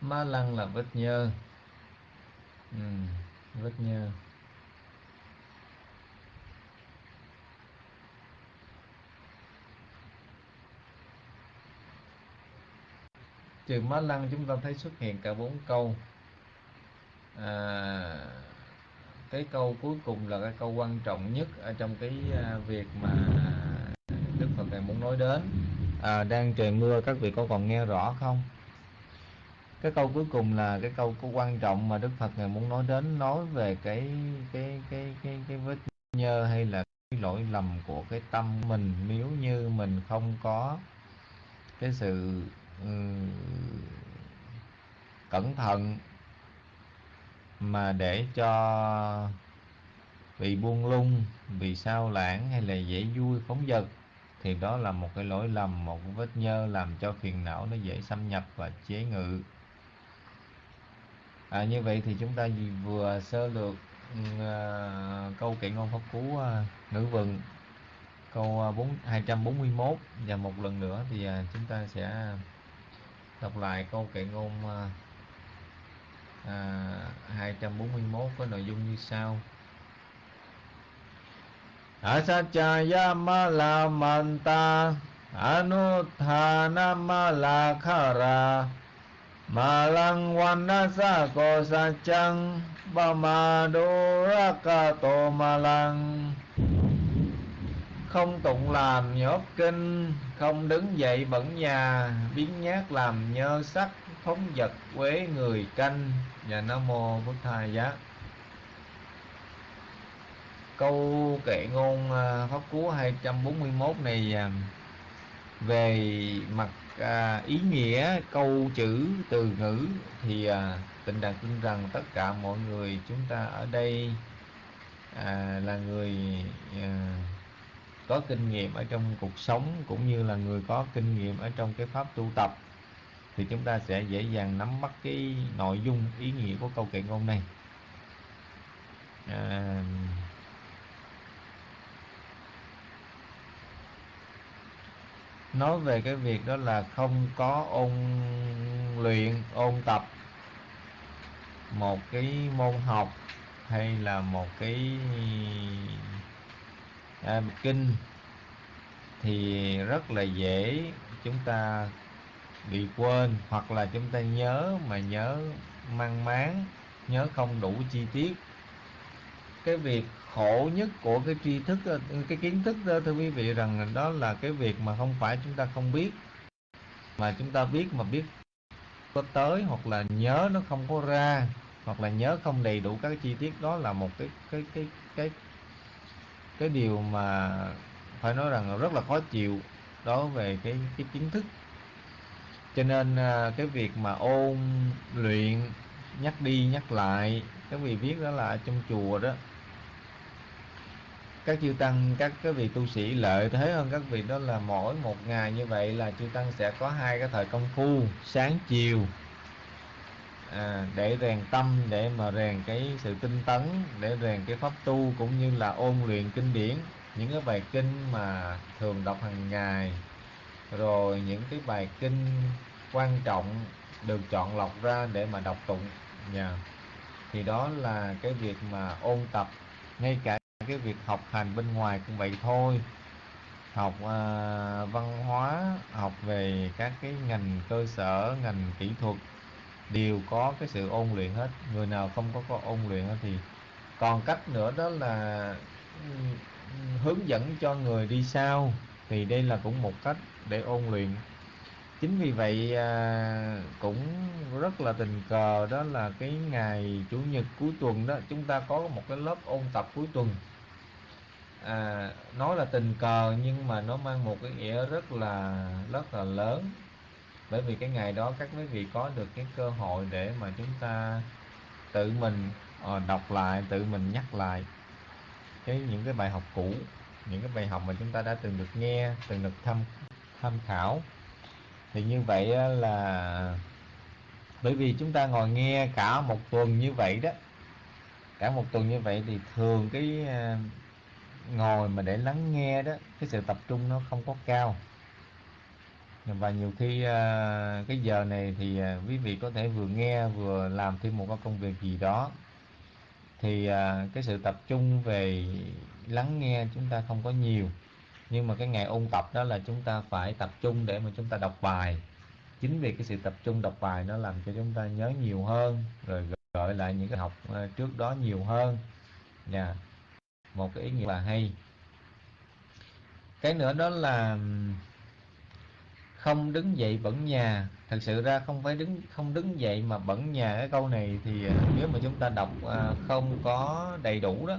Speaker 8: Ma lăng là vết nhơ. Ừ, vết nhơ. trừ má lăng chúng ta thấy xuất hiện cả bốn câu à, cái câu cuối cùng là cái câu quan trọng nhất ở trong cái à, việc mà Đức Phật này muốn nói đến. À, đang trời mưa các vị có còn nghe rõ không? Cái câu cuối cùng là cái câu có quan trọng mà Đức Phật này muốn nói đến nói về cái cái cái cái cái vết nhơ hay là cái lỗi lầm của cái tâm mình. Nếu như mình không có cái sự ừ, cẩn thận mà để cho bị buông lung vì sao lãng hay là dễ vui phóng dật thì đó là một cái lỗi lầm một vết nhơ làm cho phiền não nó dễ xâm nhập và chế ngự. À, như vậy thì chúng ta vừa sơ lược uh, câu kệ ngôn pháp cú uh, ngữ vựng. Câu uh, 4, 241 và một lần nữa thì uh, chúng ta sẽ đọc lại câu kệ ngôn à, 241 có nội dung như sau. Asachaya manta Anutthanamala khara Malang vanasa ko sachang Bamadurakato malang không tụng làm nhốt kinh không đứng dậy bẩn nhà biến nhát làm nhơ sắc phóng vật quế người canh và nam mô bức thai giá. Câu kệ ngôn à, pháp cú 241 này à, về mặt à, ý nghĩa câu chữ từ ngữ thì à, tịnh đạt tin rằng tất cả mọi người chúng ta ở đây là người có kinh nghiệm ở trong cuộc sống cũng như là người có kinh nghiệm ở trong cái pháp tu tập thì chúng ta sẽ dễ dàng nắm bắt cái nội dung ý nghĩa của câu kệ ngôn này à, nói về cái việc đó là không có ôn luyện ôn tập một cái môn học hay là một cái à, kinh thì rất là dễ. Chúng ta bị quên, hoặc là chúng ta nhớ mà nhớ mang máng, nhớ không đủ chi tiết. Cái việc khổ nhất của cái tri thức, cái kiến thức đó, thưa quý vị, rằng đó là cái việc mà không phải chúng ta không biết. Mà chúng ta biết mà biết có tới, hoặc là nhớ nó không có ra, hoặc là nhớ không đầy đủ các chi tiết, đó là một cái cái cái cái cái điều mà phải nói rằng rất là khó chịu đối về cái cái kiến thức cho nên à, cái việc mà ôn luyện nhắc đi nhắc lại các vị viết đó là trong chùa đó. Các chư tăng các cái vị tu sĩ lợi thế hơn các vị đó là mỗi một ngày như vậy là chư tăng sẽ có hai cái thời công phu sáng chiều à, để rèn tâm để mà rèn cái sự tinh tấn để rèn cái pháp tu cũng như là ôn luyện kinh điển. Những cái bài kinh mà thường đọc hàng ngày rồi những cái bài kinh quan trọng được chọn lọc ra để mà đọc tụng. Nhà thì đó là cái việc mà ôn tập. Ngay cả cái việc học hành bên ngoài cũng vậy thôi. Học uh, văn hóa học về các cái ngành cơ sở ngành kỹ thuật đều có cái sự ôn luyện hết. Người nào không có, có ôn luyện thì còn cách nữa đó là ừ, hướng dẫn cho người đi sau thì đây là cũng một cách để ôn luyện. Chính vì vậy à, cũng rất là tình cờ đó là cái ngày chủ nhật cuối tuần đó chúng ta có một cái lớp ôn tập cuối tuần. À, nói là tình cờ nhưng mà nó mang một cái nghĩa rất là rất là lớn. Bởi vì cái ngày đó các quý vị có được cái cơ hội để mà chúng ta tự mình à, đọc lại tự mình nhắc lại cái những cái bài học cũ những cái bài học mà chúng ta đã từng được nghe, từng được tham tham khảo. Thì như vậy là bởi vì chúng ta ngồi nghe cả một tuần như vậy đó, cả một tuần như vậy thì thường cái à, ngồi mà để lắng nghe đó, cái sự tập trung nó không có cao. Và nhiều khi à, cái giờ này thì à, quý vị có thể vừa nghe vừa làm thêm một cái công việc gì đó. Thì cái sự tập trung về lắng nghe chúng ta không có nhiều. Nhưng mà cái ngày ôn tập đó là chúng ta phải tập trung để mà chúng ta đọc bài. Chính vì cái sự tập trung đọc bài nó làm cho chúng ta nhớ nhiều hơn, rồi gợi lại những cái học ờ, trước đó nhiều hơn. Nha một cái ý nghĩa là hay. Cái nữa đó là không đứng dậy bẩn nhà. Thật sự ra không phải đứng, không đứng dậy mà bẩn nhà. Cái câu này thì ờ, nếu mà chúng ta đọc ờ, không có đầy đủ đó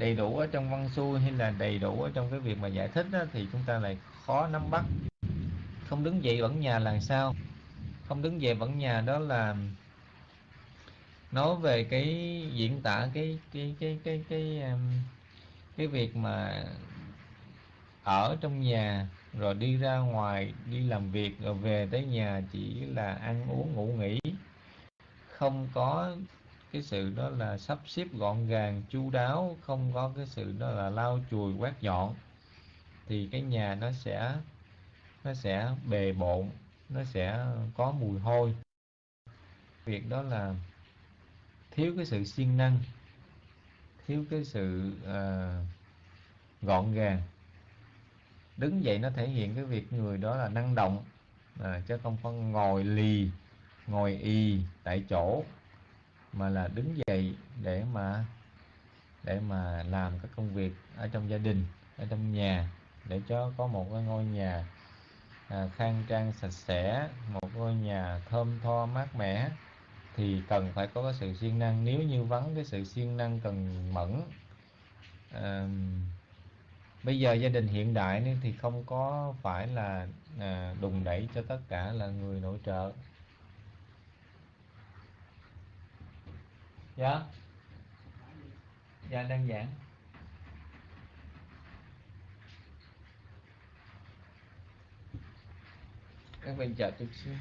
Speaker 8: đầy đủ ở trong văn xuôi hay là đầy đủ ở trong cái việc mà giải thích đó, thì chúng ta lại khó nắm bắt. Không đứng dậy vẫn nhà là sao? Không đứng dậy vẫn nhà đó là nói về cái diễn tả cái cái cái cái cái cái, cái việc mà ở trong nhà rồi đi ra ngoài đi làm việc rồi về tới nhà chỉ là ăn uống ngủ nghỉ. Không có cái sự đó là sắp xếp gọn gàng chu đáo không có cái sự đó là lau chùi quét dọn. Thì cái nhà nó sẽ nó sẽ bề bộn nó sẽ có mùi hôi. Việc đó là thiếu cái sự siêng năng thiếu cái sự uh, gọn gàng. Đứng dậy nó thể hiện cái việc người đó là năng động à, chứ không phải ngồi lì ngồi y tại chỗ mà là đứng dậy để mà để mà làm các công việc ở trong gia đình ở trong nhà để cho có một cái ngôi nhà à, khang trang sạch sẽ một ngôi nhà thơm tho mát mẻ thì cần phải có cái sự siêng năng. Nếu như vắng cái sự siêng năng cần mẫn. À, bây giờ gia đình hiện đại nên thì không có phải là à, đùng đẩy cho tất cả là người nội trợ. Dạ. Dạ đơn giản. Các bạn chờ chút xíu.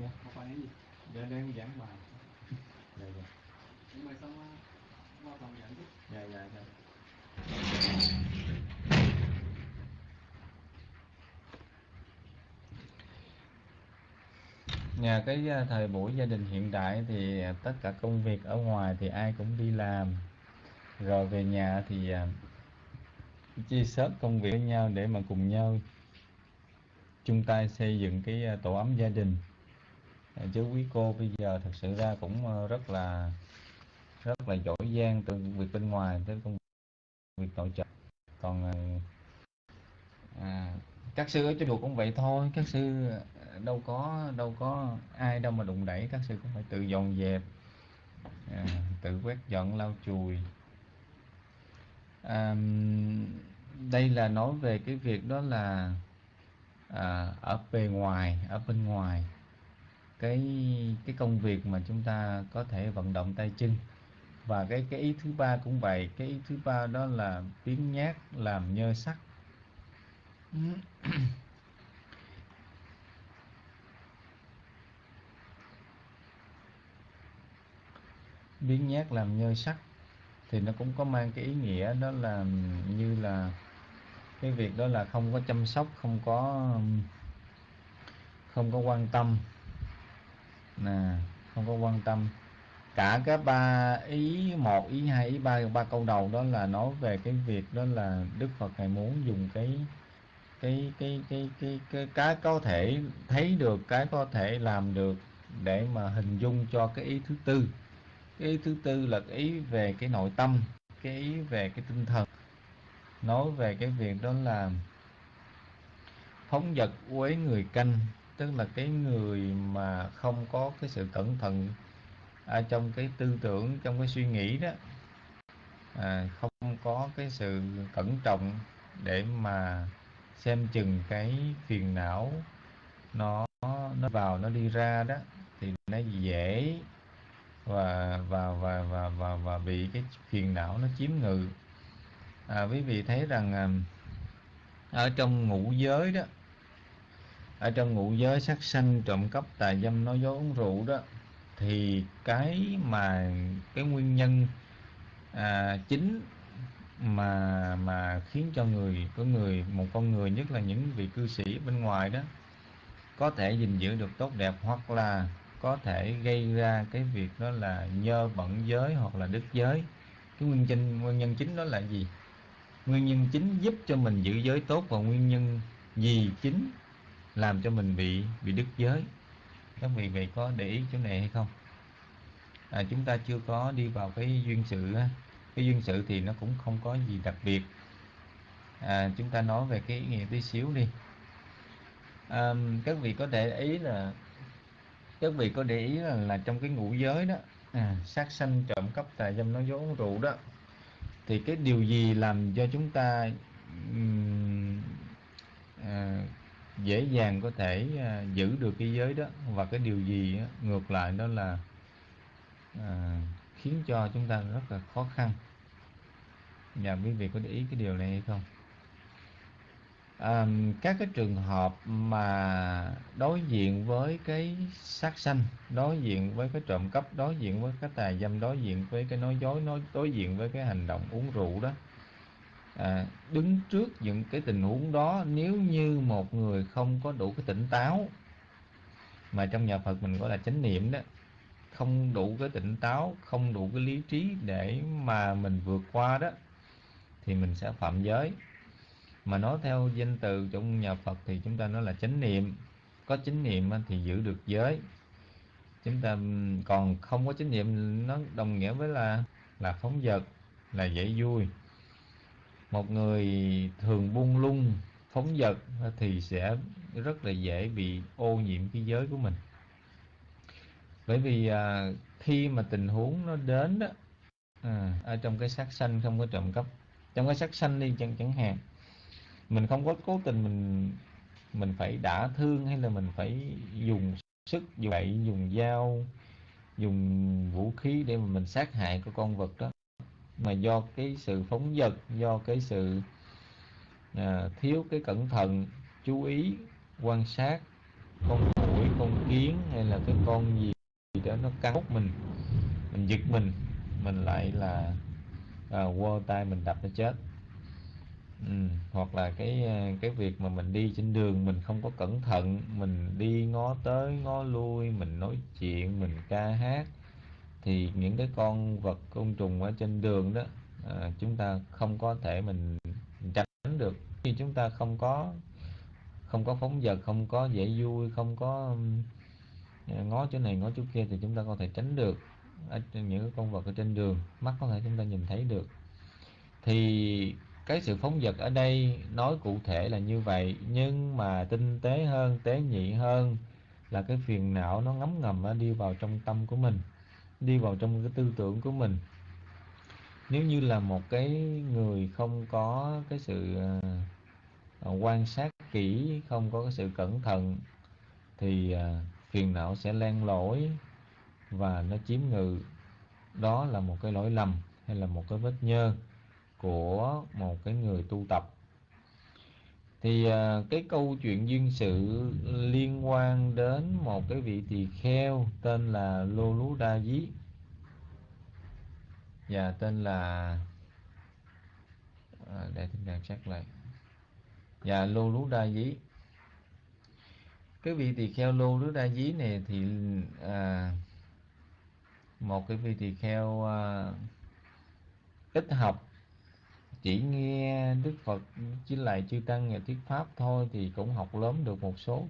Speaker 9: Dạ có phải gì?
Speaker 8: Dạ đang giảng bài dạ dạ.
Speaker 9: Nhưng mà xong qua phòng giảng chứ.
Speaker 8: Dạ dạ dạ nhà cái à, thời buổi gia đình hiện đại thì à, tất cả công việc ở ngoài thì ai cũng đi làm. Rồi về nhà thì à, chia sớt công việc với nhau để mà cùng nhau chung tay xây dựng cái tổ ấm gia đình. Chứ quý cô bây giờ thật sự ra cũng ờ, rất là rất là giỏi giang từ việc bên ngoài tới công việc nội trợ. Còn à, các sư ở trên chùa cũng vậy thôi các sư đâu có đâu có ai đâu mà đụng đẩy các sư cũng phải tự dọn dẹp à, tự quét dọn lau chùi. À, đây là nói về cái việc đó là à, ở bề ngoài ở bên ngoài. Cái cái công việc mà chúng ta có thể vận động tay chân. Và cái cái ý thứ ba cũng vậy cái ý thứ ba đó là biến nhát làm nhơ sắc. Biến nhát làm nhơ sắc, thì nó cũng có mang cái ý nghĩa đó là như là cái việc đó là không có chăm sóc, không có không có quan tâm. Nè, không có quan tâm. Cả cái ba ý một, ý hai, ý ba ba câu đầu đó là nói về cái việc đó là đức phật ngài muốn dùng cái cái cái cái cái cái cái có thể thấy được, cái có thể làm được để mà hình dung cho cái ý thứ tư cái thứ tư là cái ý về cái nội tâm cái ý về cái tinh thần. Nói về cái việc đó là phóng vật quấy người canh tức là cái người mà không có cái sự cẩn thận ở trong cái tư tưởng trong cái suy nghĩ đó à, không có cái sự cẩn trọng để mà xem chừng cái phiền não nó nó vào nó đi ra đó thì nó dễ và và và và và, và bị cái phiền não nó chiếm ngự. À, quý vị thấy rằng à, ở trong ngũ giới đó ở trong ngũ giới sát sanh trộm cắp tà dâm nói dối uống rượu đó thì cái mà cái nguyên nhân à, chính mà mà khiến cho người có người một con người nhất là những vị cư sĩ bên ngoài đó có thể gìn giữ được tốt đẹp hoặc là có thể gây ra cái việc đó là nhơ bẩn giới hoặc là đức giới. Cái nguyên nhân nguyên nhân chính đó là gì? Nguyên nhân chính giúp cho mình giữ giới tốt và nguyên nhân gì chính làm cho mình bị bị đức giới? Các vị vậy có để ý chỗ này hay không? À, chúng ta chưa có đi vào cái duyên sự cái duyên sự thì nó cũng không có gì đặc biệt. À, chúng ta nói về cái ý nghĩa tí xíu đi. À, các vị có để ý là các vị có để ý là, là trong cái ngũ giới đó à, sát sanh trộm cắp tà dâm nói dối uống rượu đó thì cái điều gì làm cho chúng ta um, à, dễ dàng có thể à, giữ được cái giới đó? Và cái điều gì á, ngược lại đó là à, khiến cho chúng ta rất là khó khăn? Và quý vị có để ý cái điều này hay không? À, các cái trường hợp mà đối diện với cái sát sanh đối diện với cái trộm cắp đối diện với cái tà dâm đối diện với cái nói dối nói đối diện với cái hành động uống rượu đó à, đứng trước những cái tình huống đó nếu như một người không có đủ cái tỉnh táo mà trong nhà Phật mình gọi là chánh niệm đó không đủ cái tỉnh táo không đủ cái lý trí để mà mình vượt qua đó thì mình sẽ phạm giới mà nói theo danh từ trong nhà Phật thì chúng ta nói là chánh niệm. Có chánh niệm thì giữ được giới. Chúng ta còn không có chánh niệm nó đồng nghĩa với là là phóng dật là dễ vui. Một người thường buông lung phóng dật thì sẽ rất là dễ bị ô nhiễm cái giới của mình. Bởi vì à, khi mà tình huống nó đến đó à, ở trong cái sát sanh không có trộm cắp. Trong cái sát sanh đi chẳng chẳng hạn mình không có cố tình mình mình phải đả thương hay là mình phải dùng sức dùng gậy dùng dao dùng vũ khí để mà mình sát hại cái con vật đó. Mà do cái sự phóng dật do cái sự à, thiếu cái cẩn thận chú ý quan sát con mũi con kiến hay là cái con gì đó nó cắn hút mình mình giật mình mình lại là à, quơ tay mình đập nó chết ừ. hoặc là cái ờ, cái việc mà mình đi trên đường mình không có cẩn thận mình đi ngó tới ngó lui mình nói chuyện mình ca hát thì những cái con vật côn trùng ở trên đường đó à, chúng ta không có thể mình tránh được khi chúng ta không có không có phóng vật không có dễ vui không có ờ, ngó chỗ này ngó chỗ kia thì chúng ta có thể tránh được ở những cái con vật ở trên đường mắt có thể chúng ta nhìn thấy được thì cái sự phóng dật ở đây nói cụ thể là như vậy nhưng mà tinh tế hơn tế nhị hơn là cái phiền não nó ngấm ngầm nó đi vào trong tâm của mình đi vào trong cái tư tưởng của mình. Nếu như là một cái người không có cái sự uh, quan sát kỹ không có cái sự cẩn thận thì uh, phiền não sẽ len lỏi và nó chiếm ngự. Đó là một cái lỗi lầm hay là một cái vết nhơ của một cái người tu tập. Thì à, cái câu chuyện duyên sự liên quan đến một cái vị tỳ kheo tên là lô lú đa dí và tên là à, để chúng ta chắc lại. Và lô lú đa dí cái vị tỳ kheo lô lú đa dí này thì à, một cái vị tỳ kheo à, ít học chỉ nghe Đức Phật chỉ lại chư tăng nhà thuyết pháp thôi thì cũng học lớn được một số.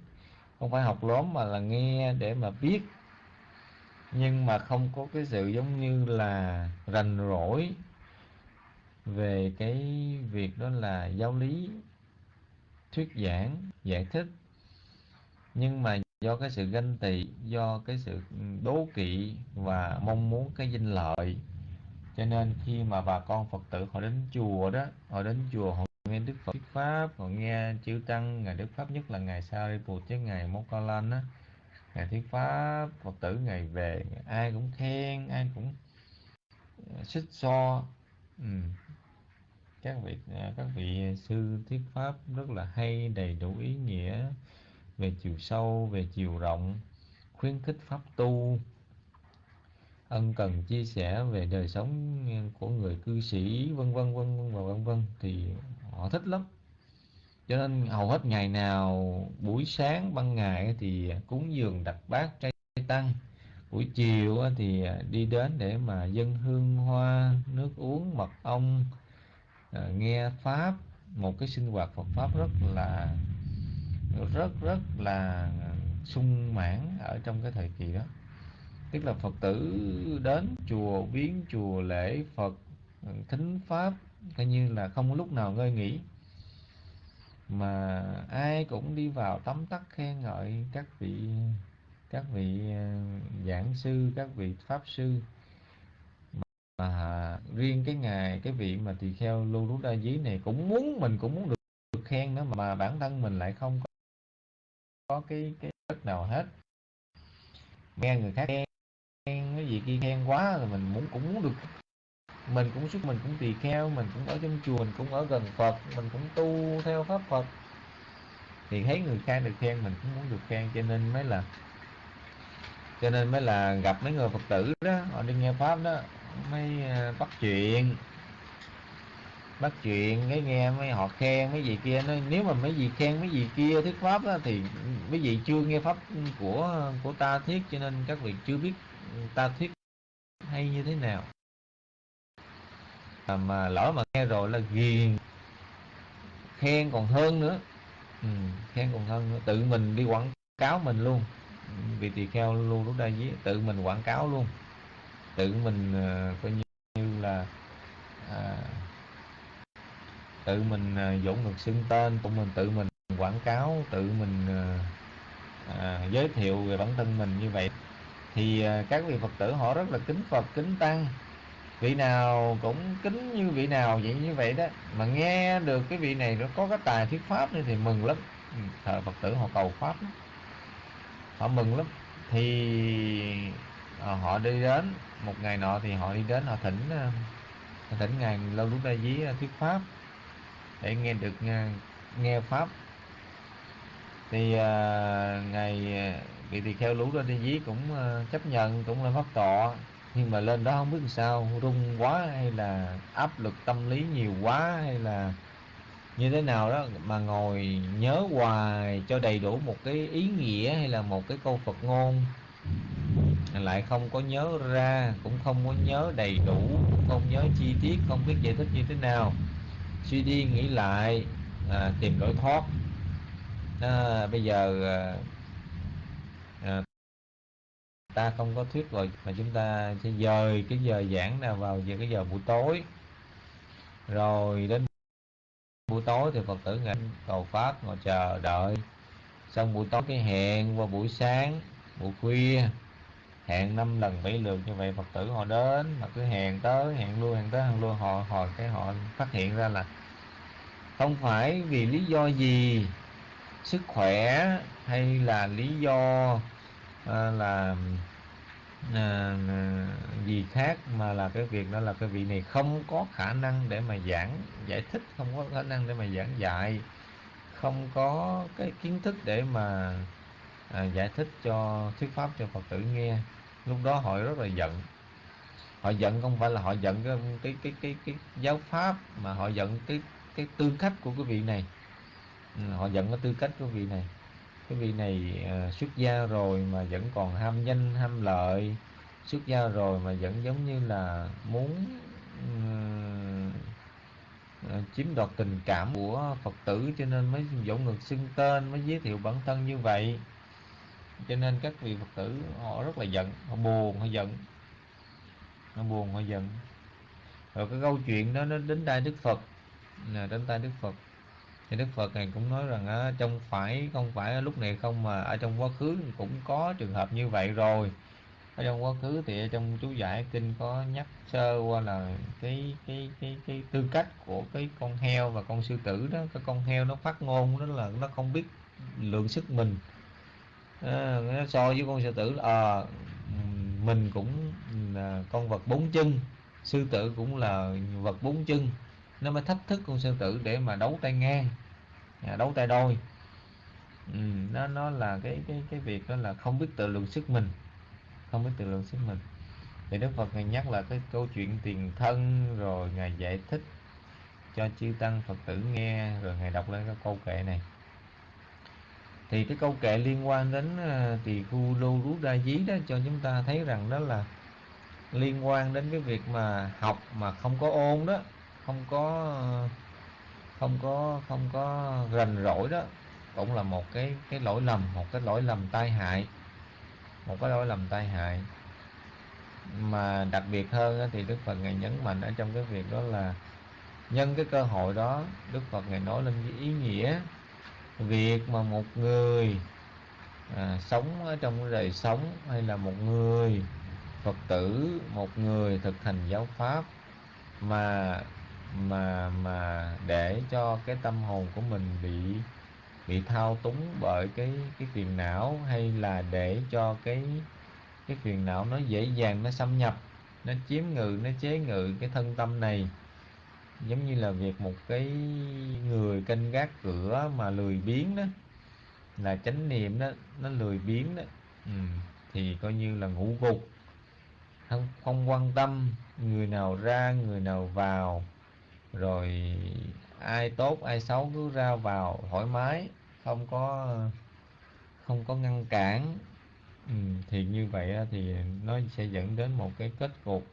Speaker 8: Không phải học lớn mà là nghe để mà biết. Nhưng mà không có cái sự giống như là rành rỗi về cái việc đó là giáo lý, thuyết giảng, giải thích. Nhưng mà do cái sự ganh tị, do cái sự đố kỵ và mong muốn cái danh lợi cho nên khi mà bà con phật tử họ đến chùa đó, họ đến chùa họ nghe đức phật thuyết pháp, họ nghe chư tăng ngài đức pháp nhất là ngài Sariput chứ ngài mokalan á, ngày thuyết pháp, phật tử ngày về, ai cũng khen, ai cũng ờ, xích so ừ. các vị ờ, các vị sư thuyết pháp rất là hay, đầy đủ ý nghĩa về chiều sâu, về chiều rộng, khuyến khích pháp tu ân cần chia sẻ về đời sống của người cư sĩ, vân vân vân vân và vân vân, thì họ thích lắm. Cho nên hầu hết ngày nào, buổi sáng, ban ngày thì cúng dường đặt bát trai tăng. Buổi chiều thì đi đến để mà dân hương hoa, nước uống, mật ong à, nghe pháp. Một cái sinh hoạt Phật pháp rất là, rất rất là sung mãn ở trong cái thời kỳ đó tức là Phật tử đến chùa viếng chùa lễ Phật ừ, thính pháp coi như là không lúc nào ngơi nghỉ. Mà ai cũng đi vào tấm tắc khen ngợi các vị các vị ờ, giảng sư các vị pháp sư. Mà riêng cái ngày cái vị mà tỳ kheo lưu rút đa dí này cũng muốn mình cũng muốn được, được khen nữa mà bản thân mình lại không có, có cái cái đất nào hết. Nghe người khác khen cái gì kia khen quá rồi mình muốn cũng muốn được. Mình cũng xuất mình cũng tỳ kheo mình cũng ở trong chùa mình cũng ở gần phật mình cũng tu theo pháp phật. Thì thấy người khác được khen mình cũng muốn được khen cho nên mới là cho nên mới là gặp mấy người phật tử đó họ đi nghe pháp đó mới ờ, bắt chuyện. Bắt chuyện cái nghe mấy họ khen mấy gì kia nói nếu mà mấy gì khen mấy gì kia thuyết pháp đó, thì mấy vị chưa nghe pháp của của ta thuyết cho nên các vị chưa biết ta thuyết hay như thế nào? À, mà lỡ mà nghe rồi là ghiền khen còn hơn nữa. Ừ, khen còn hơn nữa. Tự mình đi quảng cáo mình luôn. Vì tỳ kheo luôn lúc đây với tự mình quảng cáo luôn. Tự mình uh, coi như là à, tự mình à, uh, dũng ngực xưng tên tự mình tự mình quảng cáo tự mình uh, à, giới thiệu về bản thân mình như vậy thì à, các vị phật tử họ rất là kính phật kính tăng. Vị nào cũng kính như vị nào vậy như vậy đó. Mà nghe được cái vị này nó có cái tài thuyết pháp nữa thì mừng lắm. Ừ, thờ phật tử họ cầu pháp lắm. họ mừng lắm. Thì à, họ đi đến một ngày nọ thì họ đi đến họ thỉnh à, họ thỉnh ngài lâu lúc đây với thuyết pháp để nghe được nghe, nghe pháp. Thì uh, ngài vì thì kheo lũ ra đi dí cũng ờ, chấp nhận cũng là pháp tọa nhưng mà lên đó không biết làm sao rung quá hay là áp lực tâm lý nhiều quá hay là như thế nào đó mà ngồi nhớ hoài cho đầy đủ một cái ý nghĩa hay là một cái câu Phật ngôn. Lại không có nhớ ra cũng không có nhớ đầy đủ cũng không nhớ chi tiết không biết giải thích như thế nào. Suy đi nghĩ lại à, tìm lối thoát. À, bây giờ à, ta không có thuyết rồi mà chúng ta sẽ dời cái giờ giảng nào vào giờ, cái giờ buổi tối. Rồi đến buổi tối thì phật tử ngài cầu pháp, ngồi chờ đợi. Xong buổi tối cái hẹn qua buổi sáng, buổi khuya, hẹn năm lần bảy lượt. Như vậy phật tử họ đến mà cứ hẹn tới, hẹn luôn hẹn tới, hẹn luôn họ họ, cái họ phát hiện ra là không phải vì lý do gì, sức khỏe hay là lý do à, là ờ, à, gì khác mà là cái việc đó là cái vị này không có khả năng để mà giảng giải thích không có khả năng để mà giảng dạy không có cái kiến thức để mà à, giải thích cho thuyết pháp cho phật tử nghe. Lúc đó họ rất là giận. Họ giận không phải là họ giận cái cái cái cái, cái giáo pháp mà họ giận cái cái tư cách của cái vị này. Ừ, họ giận cái tư cách của vị này cái vị này à, xuất gia rồi mà vẫn còn ham danh ham lợi. Xuất gia rồi mà vẫn giống như là muốn ờ, chiếm đoạt tình cảm của phật tử cho nên mới dỗ ngược xưng tên mới giới thiệu bản thân như vậy. Cho nên các vị phật tử họ rất là giận họ buồn họ giận. Họ buồn họ giận. Rồi cái câu chuyện đó nó đến tai đức phật là đến tay đức phật thì đức phật này cũng nói rằng á, trong phải không phải lúc này không mà ở trong quá khứ cũng có trường hợp như vậy rồi. Ở trong quá khứ thì trong chú giải kinh có nhắc sơ qua là cái cái cái cái tư cách của cái con heo và con sư tử đó. Cái con heo nó phát ngôn đó là nó không biết lượng sức mình. À, nó so với con sư tử là à, mình cũng là con vật bốn chân sư tử cũng là vật bốn chân nó mới thách thức con sư tử để mà đấu tay ngang à, đấu tay đôi. Ừ, nó nó là cái cái cái việc đó là không biết tự lượng sức mình không biết tự lượng sức mình. Thì đức phật ngài nhắc là cái câu chuyện tiền thân rồi ngài giải thích cho chư tăng phật tử nghe rồi ngài đọc lên cái câu kệ này. Thì cái câu kệ liên quan đến à, tỳ khu lô rú đa dí đó cho chúng ta thấy rằng đó là liên quan đến cái việc mà học mà không có ôn đó không có không có không có rành rỗi đó cũng là một cái cái lỗi lầm một cái lỗi lầm tai hại một cái lỗi lầm tai hại. Mà đặc biệt hơn thì Đức Phật ngài nhấn mạnh ở trong cái việc đó là nhân cái cơ hội đó Đức Phật ngài nói lên cái ý nghĩa việc mà một người à, sống ở trong đời sống hay là một người Phật tử một người thực hành giáo pháp mà mà mà để cho cái tâm hồn của mình bị bị thao túng bởi cái cái phiền não hay là để cho cái cái phiền não nó dễ dàng nó xâm nhập nó chiếm ngự nó chế ngự cái thân tâm này. Giống như là việc một cái người canh gác cửa mà lười biếng đó là chánh niệm đó nó lười biếng đó. Ừ, thì coi như là ngủ gục không không quan tâm người nào ra người nào vào rồi ai tốt ai xấu cứ ra vào thoải mái không có không có ngăn cản. Ừ, thì như vậy thì nó sẽ dẫn đến một cái kết cục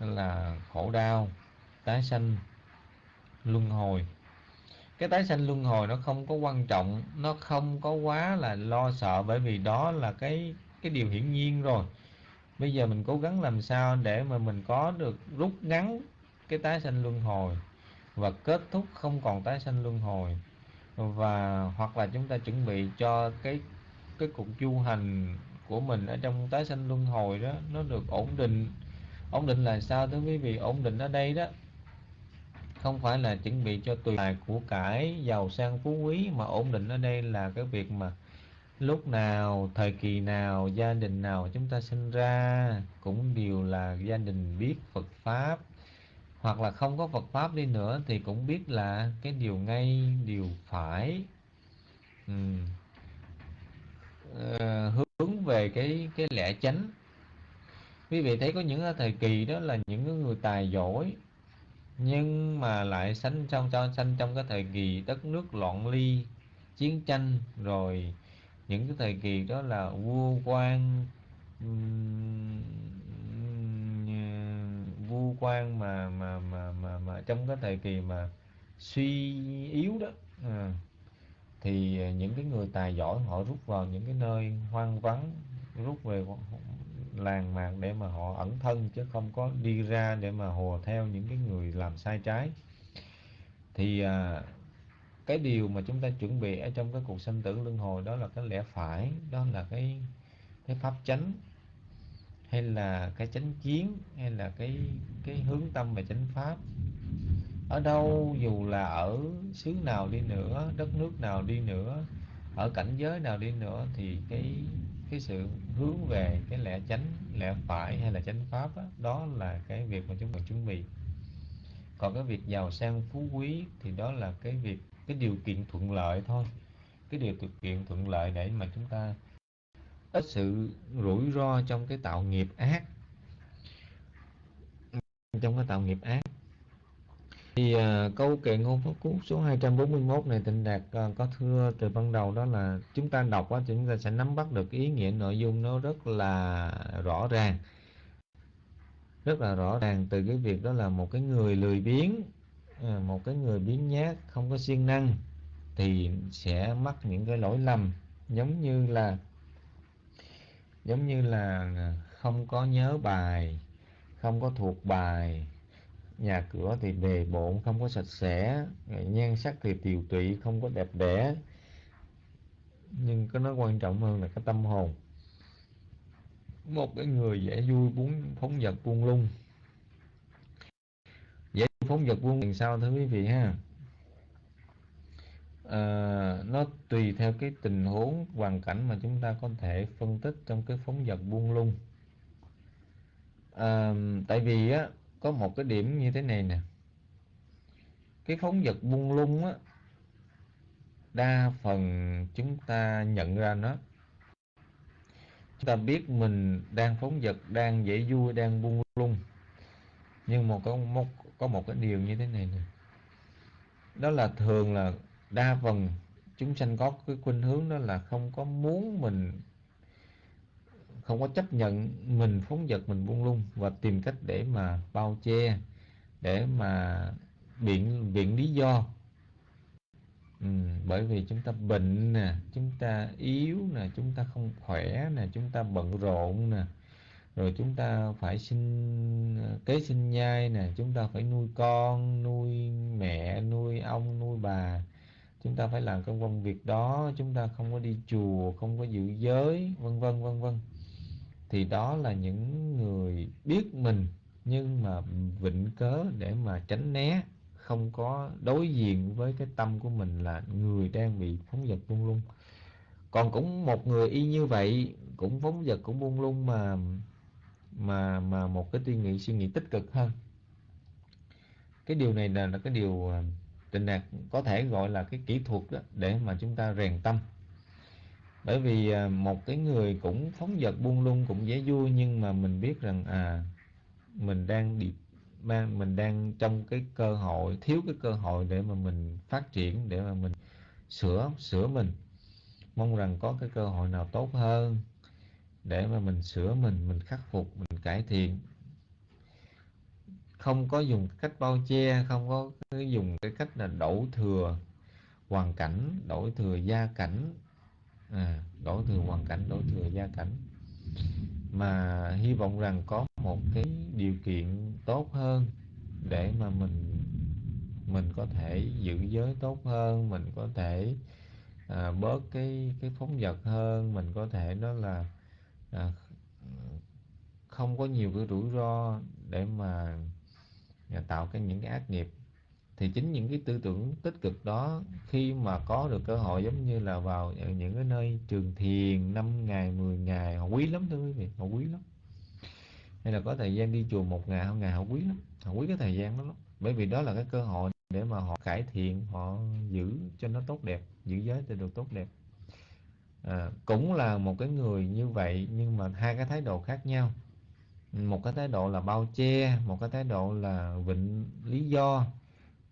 Speaker 8: là khổ đau tái sanh luân hồi. Cái tái sanh luân hồi nó không có quan trọng nó không có quá là lo sợ bởi vì đó là cái cái điều hiển nhiên rồi. Bây giờ mình cố gắng làm sao để mà mình có được rút ngắn cái tái sanh luân hồi và kết thúc không còn tái sanh luân hồi. Và, hoặc là chúng ta chuẩn bị cho cái cái cuộc du hành của mình ở trong tái sanh luân hồi đó, nó được ổn định. Ổn định là sao thưa quý vị? Ổn định ở đây đó, không phải là chuẩn bị cho tùy tài của cải, giàu sang phú quý, mà ổn định ở đây là cái việc mà lúc nào, thời kỳ nào, gia đình nào chúng ta sinh ra cũng đều là gia đình biết Phật pháp hoặc là không có Phật pháp đi nữa thì cũng biết là cái điều ngay điều phải ừ. ờ, hướng về cái cái lẽ chánh quý vị thấy có những thời kỳ đó là những người tài giỏi nhưng mà lại sanh trong cho sanh trong cái thời kỳ đất nước loạn ly chiến tranh rồi những cái thời kỳ đó là vua quan vua quan mà mà mà mà mà trong cái thời kỳ mà suy yếu đó. Ừ. À, thì những cái người tài giỏi họ rút vào những cái nơi hoang vắng rút về làng mạc để mà họ ẩn thân chứ không có đi ra để mà hùa theo những cái người làm sai trái. Thì à, cái điều mà chúng ta chuẩn bị ở trong cái cuộc sanh tử luân hồi đó là cái lẽ phải đó là cái cái pháp chánh hay là cái chánh kiến hay là cái cái hướng tâm về chánh pháp? Ở đâu dù là ở xứ nào đi nữa đất nước nào đi nữa ở cảnh giới nào đi nữa thì cái cái sự hướng về cái lẽ chánh lẽ phải hay là chánh pháp đó, đó là cái việc mà chúng ta chuẩn bị. Còn cái việc giàu sang phú quý thì đó là cái việc cái điều kiện thuận lợi thôi. Cái điều kiện thuận lợi để mà chúng ta ít sự rủi ro trong cái tạo nghiệp ác. Trong cái tạo nghiệp ác. Thì uh, câu kệ ngôn pháp cú số 241 này tịnh đạt uh, có thưa từ ban đầu đó là chúng ta đọc á chúng ta sẽ nắm bắt được ý nghĩa nội dung nó rất là rõ ràng. Rất là rõ ràng từ cái việc đó là một cái người lười biếng à, một cái người biến nhát không có siêng năng thì sẽ mắc những cái lỗi lầm giống như là giống như là không có nhớ bài, không có thuộc bài, nhà cửa thì bề bộn, không có sạch sẽ nhan sắc thì tiều tụy, không có đẹp đẽ. Nhưng cái nó quan trọng hơn là cái tâm hồn. Một cái người dễ vui muốn phóng vật buông lung. Dễ phóng vật buông làm sao thưa quý vị ha? Ờ, nó tùy theo cái tình huống hoàn cảnh mà chúng ta có thể phân tích trong cái phóng vật buông lung. À, tại vì á có một cái điểm như thế này nè. Cái phóng vật buông lung á đa phần chúng ta nhận ra nó. Chúng ta biết mình đang phóng vật đang dễ vui đang buông lung. Nhưng mà có một có một cái điều như thế này nè. Đó là thường là đa phần chúng sanh có cái khuynh hướng đó là không có muốn mình không có chấp nhận mình phóng vật mình buông lung và tìm cách để mà bao che để mà biện biện lý do. Ừ, bởi vì chúng ta bệnh nè chúng ta yếu nè chúng ta không khỏe nè chúng ta bận rộn nè rồi chúng ta phải sinh kế sinh nhai nè chúng ta phải nuôi con nuôi mẹ nuôi ông nuôi bà chúng ta phải làm công công việc đó chúng ta không có đi chùa không có giữ giới vân vân vân vân. Thì đó là những người biết mình nhưng mà vịnh cớ để mà tránh né không có đối diện với cái tâm của mình là người đang bị phóng vật buông lung. Còn cũng một người y như vậy cũng phóng vật cũng buông lung mà mà mà một cái suy nghĩ suy nghĩ tích cực hơn. Cái điều này là, là cái điều à, trình đạt có thể gọi là cái kỹ thuật đó, để mà chúng ta rèn tâm. Bởi vì à, một cái người cũng phóng vật buông lung cũng dễ vui nhưng mà mình biết rằng à mình đang bị mình đang trong cái cơ hội thiếu cái cơ hội để mà mình phát triển để mà mình sửa sửa mình. Mong rằng có cái cơ hội nào tốt hơn để mà mình sửa mình mình khắc phục mình cải thiện không có dùng cách bao che không có dùng cái cách là đổ thừa hoàn cảnh đổ thừa gia cảnh. À, đổ thừa hoàn cảnh đổ thừa gia cảnh. Mà hy vọng rằng có một cái điều kiện tốt hơn để mà mình mình có thể giữ giới tốt hơn mình có thể à, bớt cái cái phóng vật hơn. Mình có thể đó là à, không có nhiều cái rủi ro để mà và tạo cái những cái ác nghiệp. Thì chính những cái tư tưởng tích cực đó khi mà có được cơ hội giống như là vào những cái nơi trường thiền 5 ngày 10 ngày họ quý lắm thưa quý vị họ quý lắm. Hay là có thời gian đi chùa một ngày hai ngày họ quý lắm họ quý cái thời gian đó lắm. Bởi vì đó là cái cơ hội để mà họ cải thiện họ giữ cho nó tốt đẹp giữ giới cho được tốt đẹp. À, cũng là một cái người như vậy nhưng mà hai cái thái độ khác nhau một cái thái độ là bao che một cái thái độ là vịnh lý do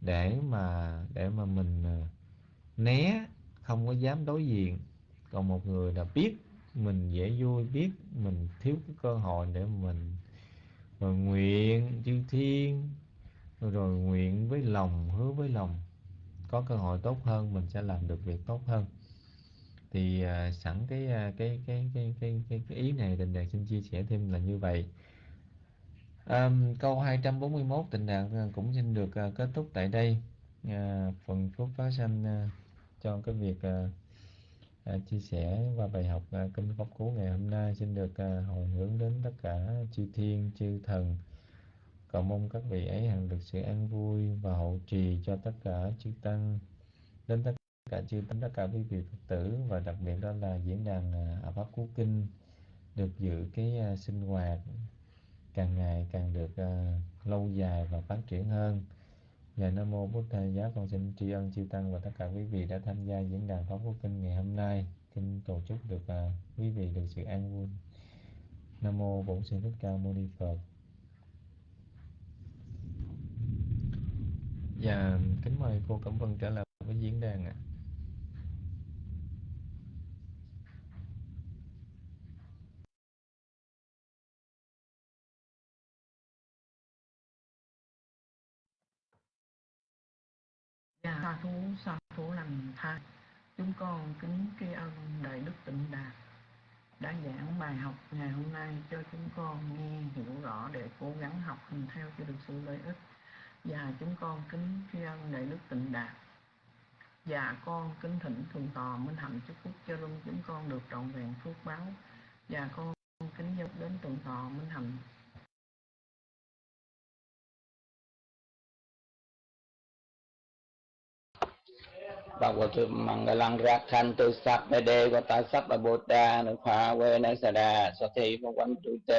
Speaker 8: để mà để mà mình à, né không có dám đối diện. Còn một người là biết mình dễ vui biết mình thiếu cái cơ hội để mình rồi nguyện chư thiên rồi, nguyện với lòng hứa với lòng. Có cơ hội tốt hơn mình sẽ làm được việc tốt hơn. Thì uh, sẵn cái, uh, cái, cái, cái, cái, cái, cái ý này tình đề xin chia sẻ thêm là như vậy à, câu 241 tình đạt ờ, cũng xin được à, kết thúc tại đây. À, phần phúc phát sanh à, cho cái việc à, à, chia sẻ qua bài học à, kinh pháp cú ngày hôm nay. Xin được à, hồi hướng đến tất cả chư thiên chư thần. Cầu mong các vị ấy hằng được sự an vui và hậu trì cho tất cả chư tăng. Đến tất cả chư tăng tất cả quý vị phật tử và đặc biệt đó là diễn đàn à, pháp cú kinh được dự cái à, sinh hoạt càng ngày càng được uh, lâu dài và phát triển hơn Nhờ Nam Mô Bút Thầy Giá con xin tri ân chư Tăng và tất cả quý vị đã tham gia diễn đàn Pháp Quốc Kinh ngày hôm nay. Kinh tổ chức được uh, quý vị được sự an vui. Nam Mô Bổn Sư Thích Ca Mâu Ni Phật. Và kính mời cô Cẩm Vân trở lại với diễn đàn ạ. À.
Speaker 1: Dạ, sa thú sa thú lành thai chúng con kính tri ân đại đức tịnh đạt đã giảng bài học ngày hôm nay cho chúng con nghe hiểu rõ để cố gắng học hành theo cho được sự lợi ích. Và chúng con kính tri ân đại đức tịnh đạt. Và con kính thỉnh thường tọa minh hạnh chúc phúc cho luôn chúng con được trọn vẹn phước báo. Và con kính dâng đến thượng tọa minh hạnh.
Speaker 2: ปะวตุมังกลังรักขันตุสัพเดวตาสักปพบุตานุภาเวนัสดาสติปวันตุเต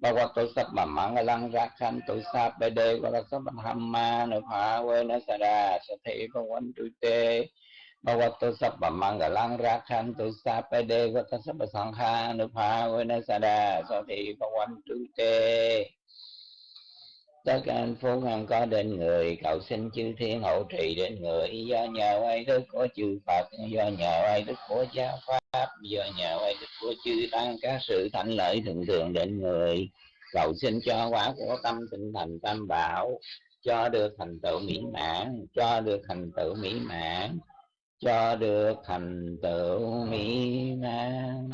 Speaker 2: ปะวตุสัพมังกลังรักขันตุสัพเดวตาสักปะธรรมานุภาเวนัสดาสติปวันตุเตปะวตุสัพมังกลังรักขันตุสัพเดวตาสักปะสังฆานุภาเวนัสดาสติปวันตุเต tất cả anh phúc hằng có đến người cầu xin chư thiên hộ trì đến người. Do nhờ ai đức của chư Phật, do nhờ ai đức của giáo pháp, do nhờ ai đức của chư tăng các sự thạnh lợi thường thường đến người. Cầu xin cho quả của tâm tinh thành tam bảo, cho được thành tựu mỹ mãn, cho được thành tựu mỹ mãn, cho được thành tựu mỹ mãn.